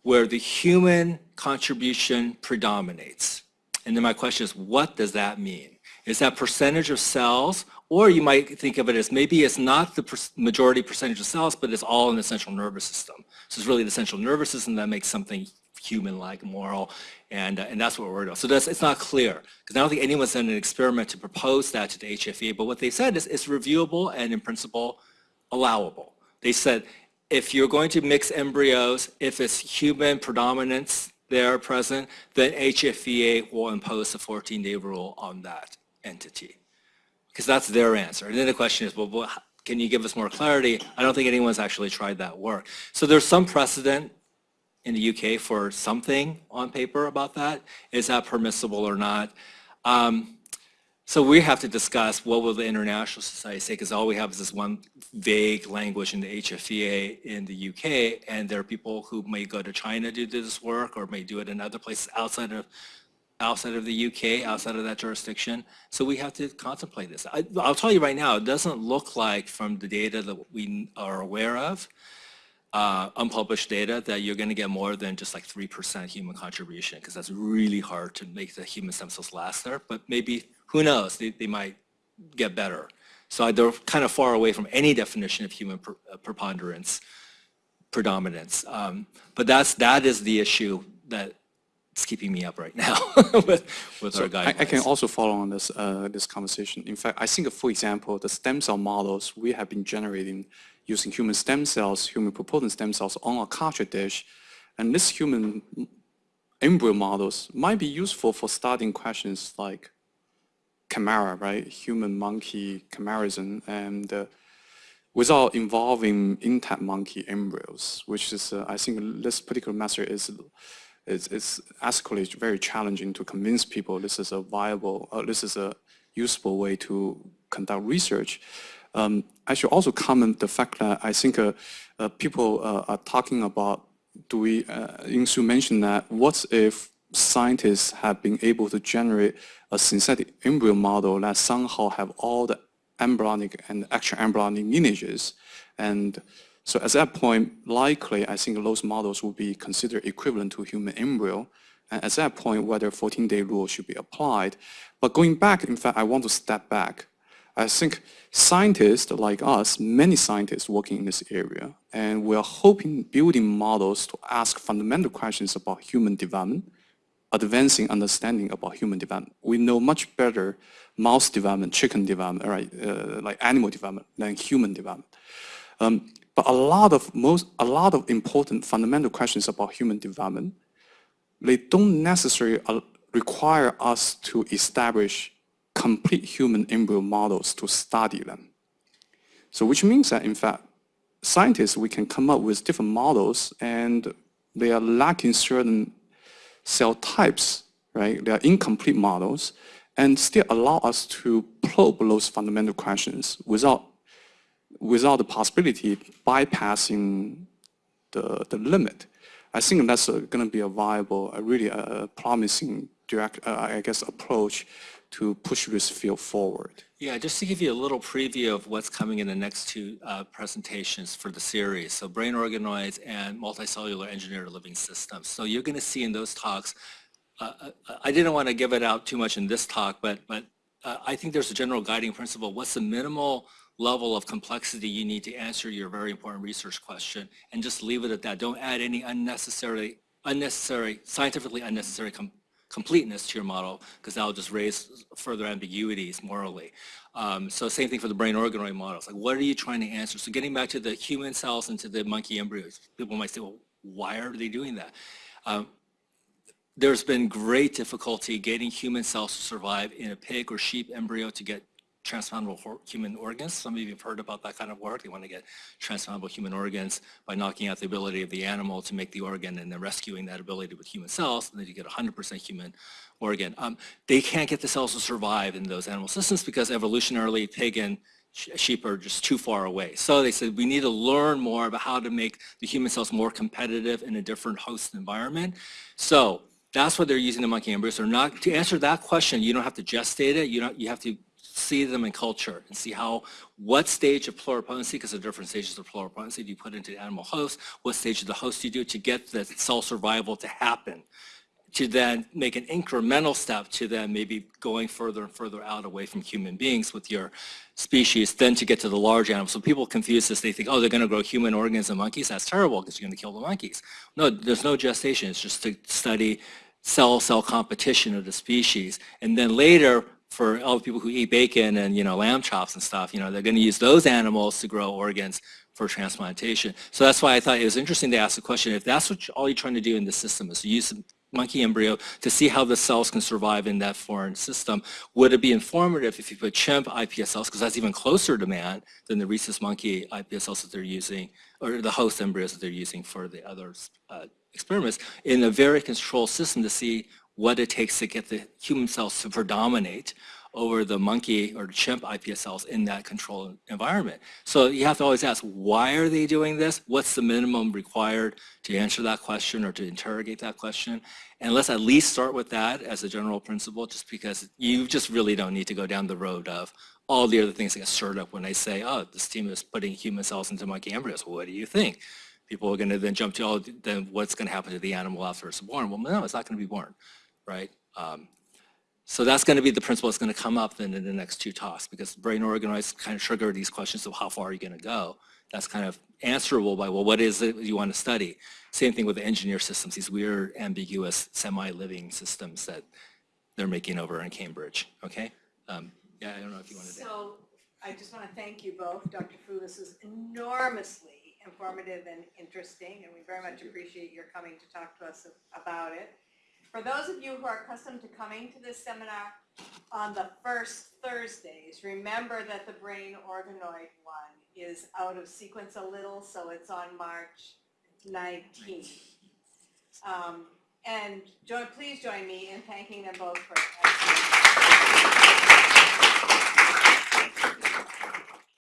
B: where the human contribution predominates. And then my question is, what does that mean? Is that percentage of cells, or you might think of it as maybe it's not the majority percentage of cells, but it's all in the central nervous system. So it's really the central nervous system that makes something human-like, moral, and, uh, and that's what we're about. So that's, it's not clear, because I don't think anyone's done an experiment to propose that to the HFE, but what they said is it's reviewable and in principle allowable. They said if you're going to mix embryos, if it's human predominance there present, then HFEA will impose a 14-day rule on that entity. Because that's their answer. And then the question is, well, can you give us more clarity? I don't think anyone's actually tried that work. So there's some precedent in the UK for something on paper about that. Is that permissible or not? Um, so we have to discuss what will the international society say, because all we have is this one vague language in the HFEA in the UK, and there are people who may go to China to do this work or may do it in other places outside of outside of the UK, outside of that jurisdiction. So we have to contemplate this. I, will tell you right now, it doesn't look like from the data that we are aware of, uh, unpublished data, that you're going to get more than just like 3% human contribution, because that's really hard to make the human stem cells last there. But maybe who knows, they, they might get better. So they're kind of far away from any definition of human uh, preponderance, predominance. Um, but that's, that is the issue that is keeping me up right now with, with
C: so
B: our guidelines.
C: I, I, can also follow on this, uh, this conversation. In fact, I think, for example, the stem cell models we have been generating using human stem cells, human pluripotent stem cells on a culture dish, and this human embryo models might be useful for starting questions like chimera, right? Human monkey chimerism, and uh, without involving intact monkey embryos, which is, uh, I think this particular method is, is, is ethically very challenging to convince people this is a viable, uh, this is a useful way to conduct research. Um, I should also comment the fact that I think uh, uh, people uh, are talking about, do we, uh, Insoo mentioned that, what if scientists have been able to generate a synthetic embryo model that somehow have all the embryonic and extra embryonic lineages. And so at that point, likely, I think those models will be considered equivalent to human embryo. And at that point, whether 14-day rule should be applied. But going back, in fact, I want to step back. I think scientists like us, many scientists working in this area, and we're hoping building models to ask fundamental questions about human development, advancing understanding about human development. We know much better mouse development, chicken development, right, uh, like animal development than human development. Um, but a lot of most, a lot of important fundamental questions about human development, they don't necessarily uh, require us to establish complete human embryo models to study them. So which means that in fact, scientists, we can come up with different models and they are lacking certain cell types, right? They are incomplete models and still allow us to probe those fundamental questions without, without the possibility bypassing the, the limit. I think that's going to be a viable, a really a promising direct, uh, I guess, approach to push this field forward.
B: Yeah, just to give you a little preview of what's coming in the next two uh, presentations for the series. So brain organoids and multicellular engineered living systems. So you're going to see in those talks, uh, uh, I didn't want to give it out too much in this talk, but, but uh, I think there's a general guiding principle. What's the minimal level of complexity you need to answer your very important research question and just leave it at that. Don't add any unnecessary, unnecessary, scientifically unnecessary completeness to your model because that'll just raise further ambiguities morally. Um, so same thing for the brain organoid models. Like what are you trying to answer? So getting back to the human cells and to the monkey embryos, people might say, well, why are they doing that? Um, there's been great difficulty getting human cells to survive in a pig or sheep embryo to get transplantable human organs. Some of you have heard about that kind of work. They want to get transplantable human organs by knocking out the ability of the animal to make the organ and then rescuing that ability with human cells, and then you get 100% human organ. Um, they can't get the cells to survive in those animal systems because evolutionarily pig and sheep are just too far away. So they said we need to learn more about how to make the human cells more competitive in a different host environment. So that's what they're using the monkey embryos. They're not, to answer that question, you don't have to gestate it. You don't, you have to see them in culture and see how, what stage of pluripotency, because there are different stages of pluripotency, do you put into the animal host, what stage of the host do you do to get the cell survival to happen, to then make an incremental step to then maybe going further and further out away from human beings with your species, then to get to the large animals. So people confuse this, they think, oh, they're going to grow human organs in monkeys, that's terrible because you're going to kill the monkeys. No, there's no gestation, it's just to study cell-cell competition of the species. And then later, for all the people who eat bacon and, you know, lamb chops and stuff, you know, they're going to use those animals to grow organs for transplantation. So that's why I thought it was interesting to ask the question, if that's what all you're trying to do in the system is to use monkey embryo to see how the cells can survive in that foreign system, would it be informative if you put chimp iPS cells, because that's even closer to man than the rhesus monkey iPS cells that they're using, or the host embryos that they're using for the other uh, experiments, in a very controlled system to see what it takes to get the human cells to predominate over the monkey or chimp iPS cells in that controlled environment. So you have to always ask, why are they doing this? What's the minimum required to answer that question or to interrogate that question? And let's at least start with that as a general principle, just because you just really don't need to go down the road of all the other things that get stirred up when they say, oh, this team is putting human cells into monkey embryos. What do you think? People are going to then jump to, oh, then what's going to happen to the animal after it's born? Well, no, it's not going to be born, right? Um, so that's going to be the principle that's going to come up then in the next two talks because brain organoids kind of trigger these questions of how far are you going to go. That's kind of answerable by, well, what is it you want to study? Same thing with the engineer systems, these weird, ambiguous, semi-living systems that they're making over in Cambridge, okay? Um, yeah, I don't know if you want to.
A: So I just want to thank you both. Dr. Fu, this is enormously informative and interesting, and we very much appreciate your coming to talk to us about it. For those of you who are accustomed to coming to this seminar on the first Thursdays, remember that the brain organoid one is out of sequence a little, so it's on March 19th. Um, And please join me in thanking them both for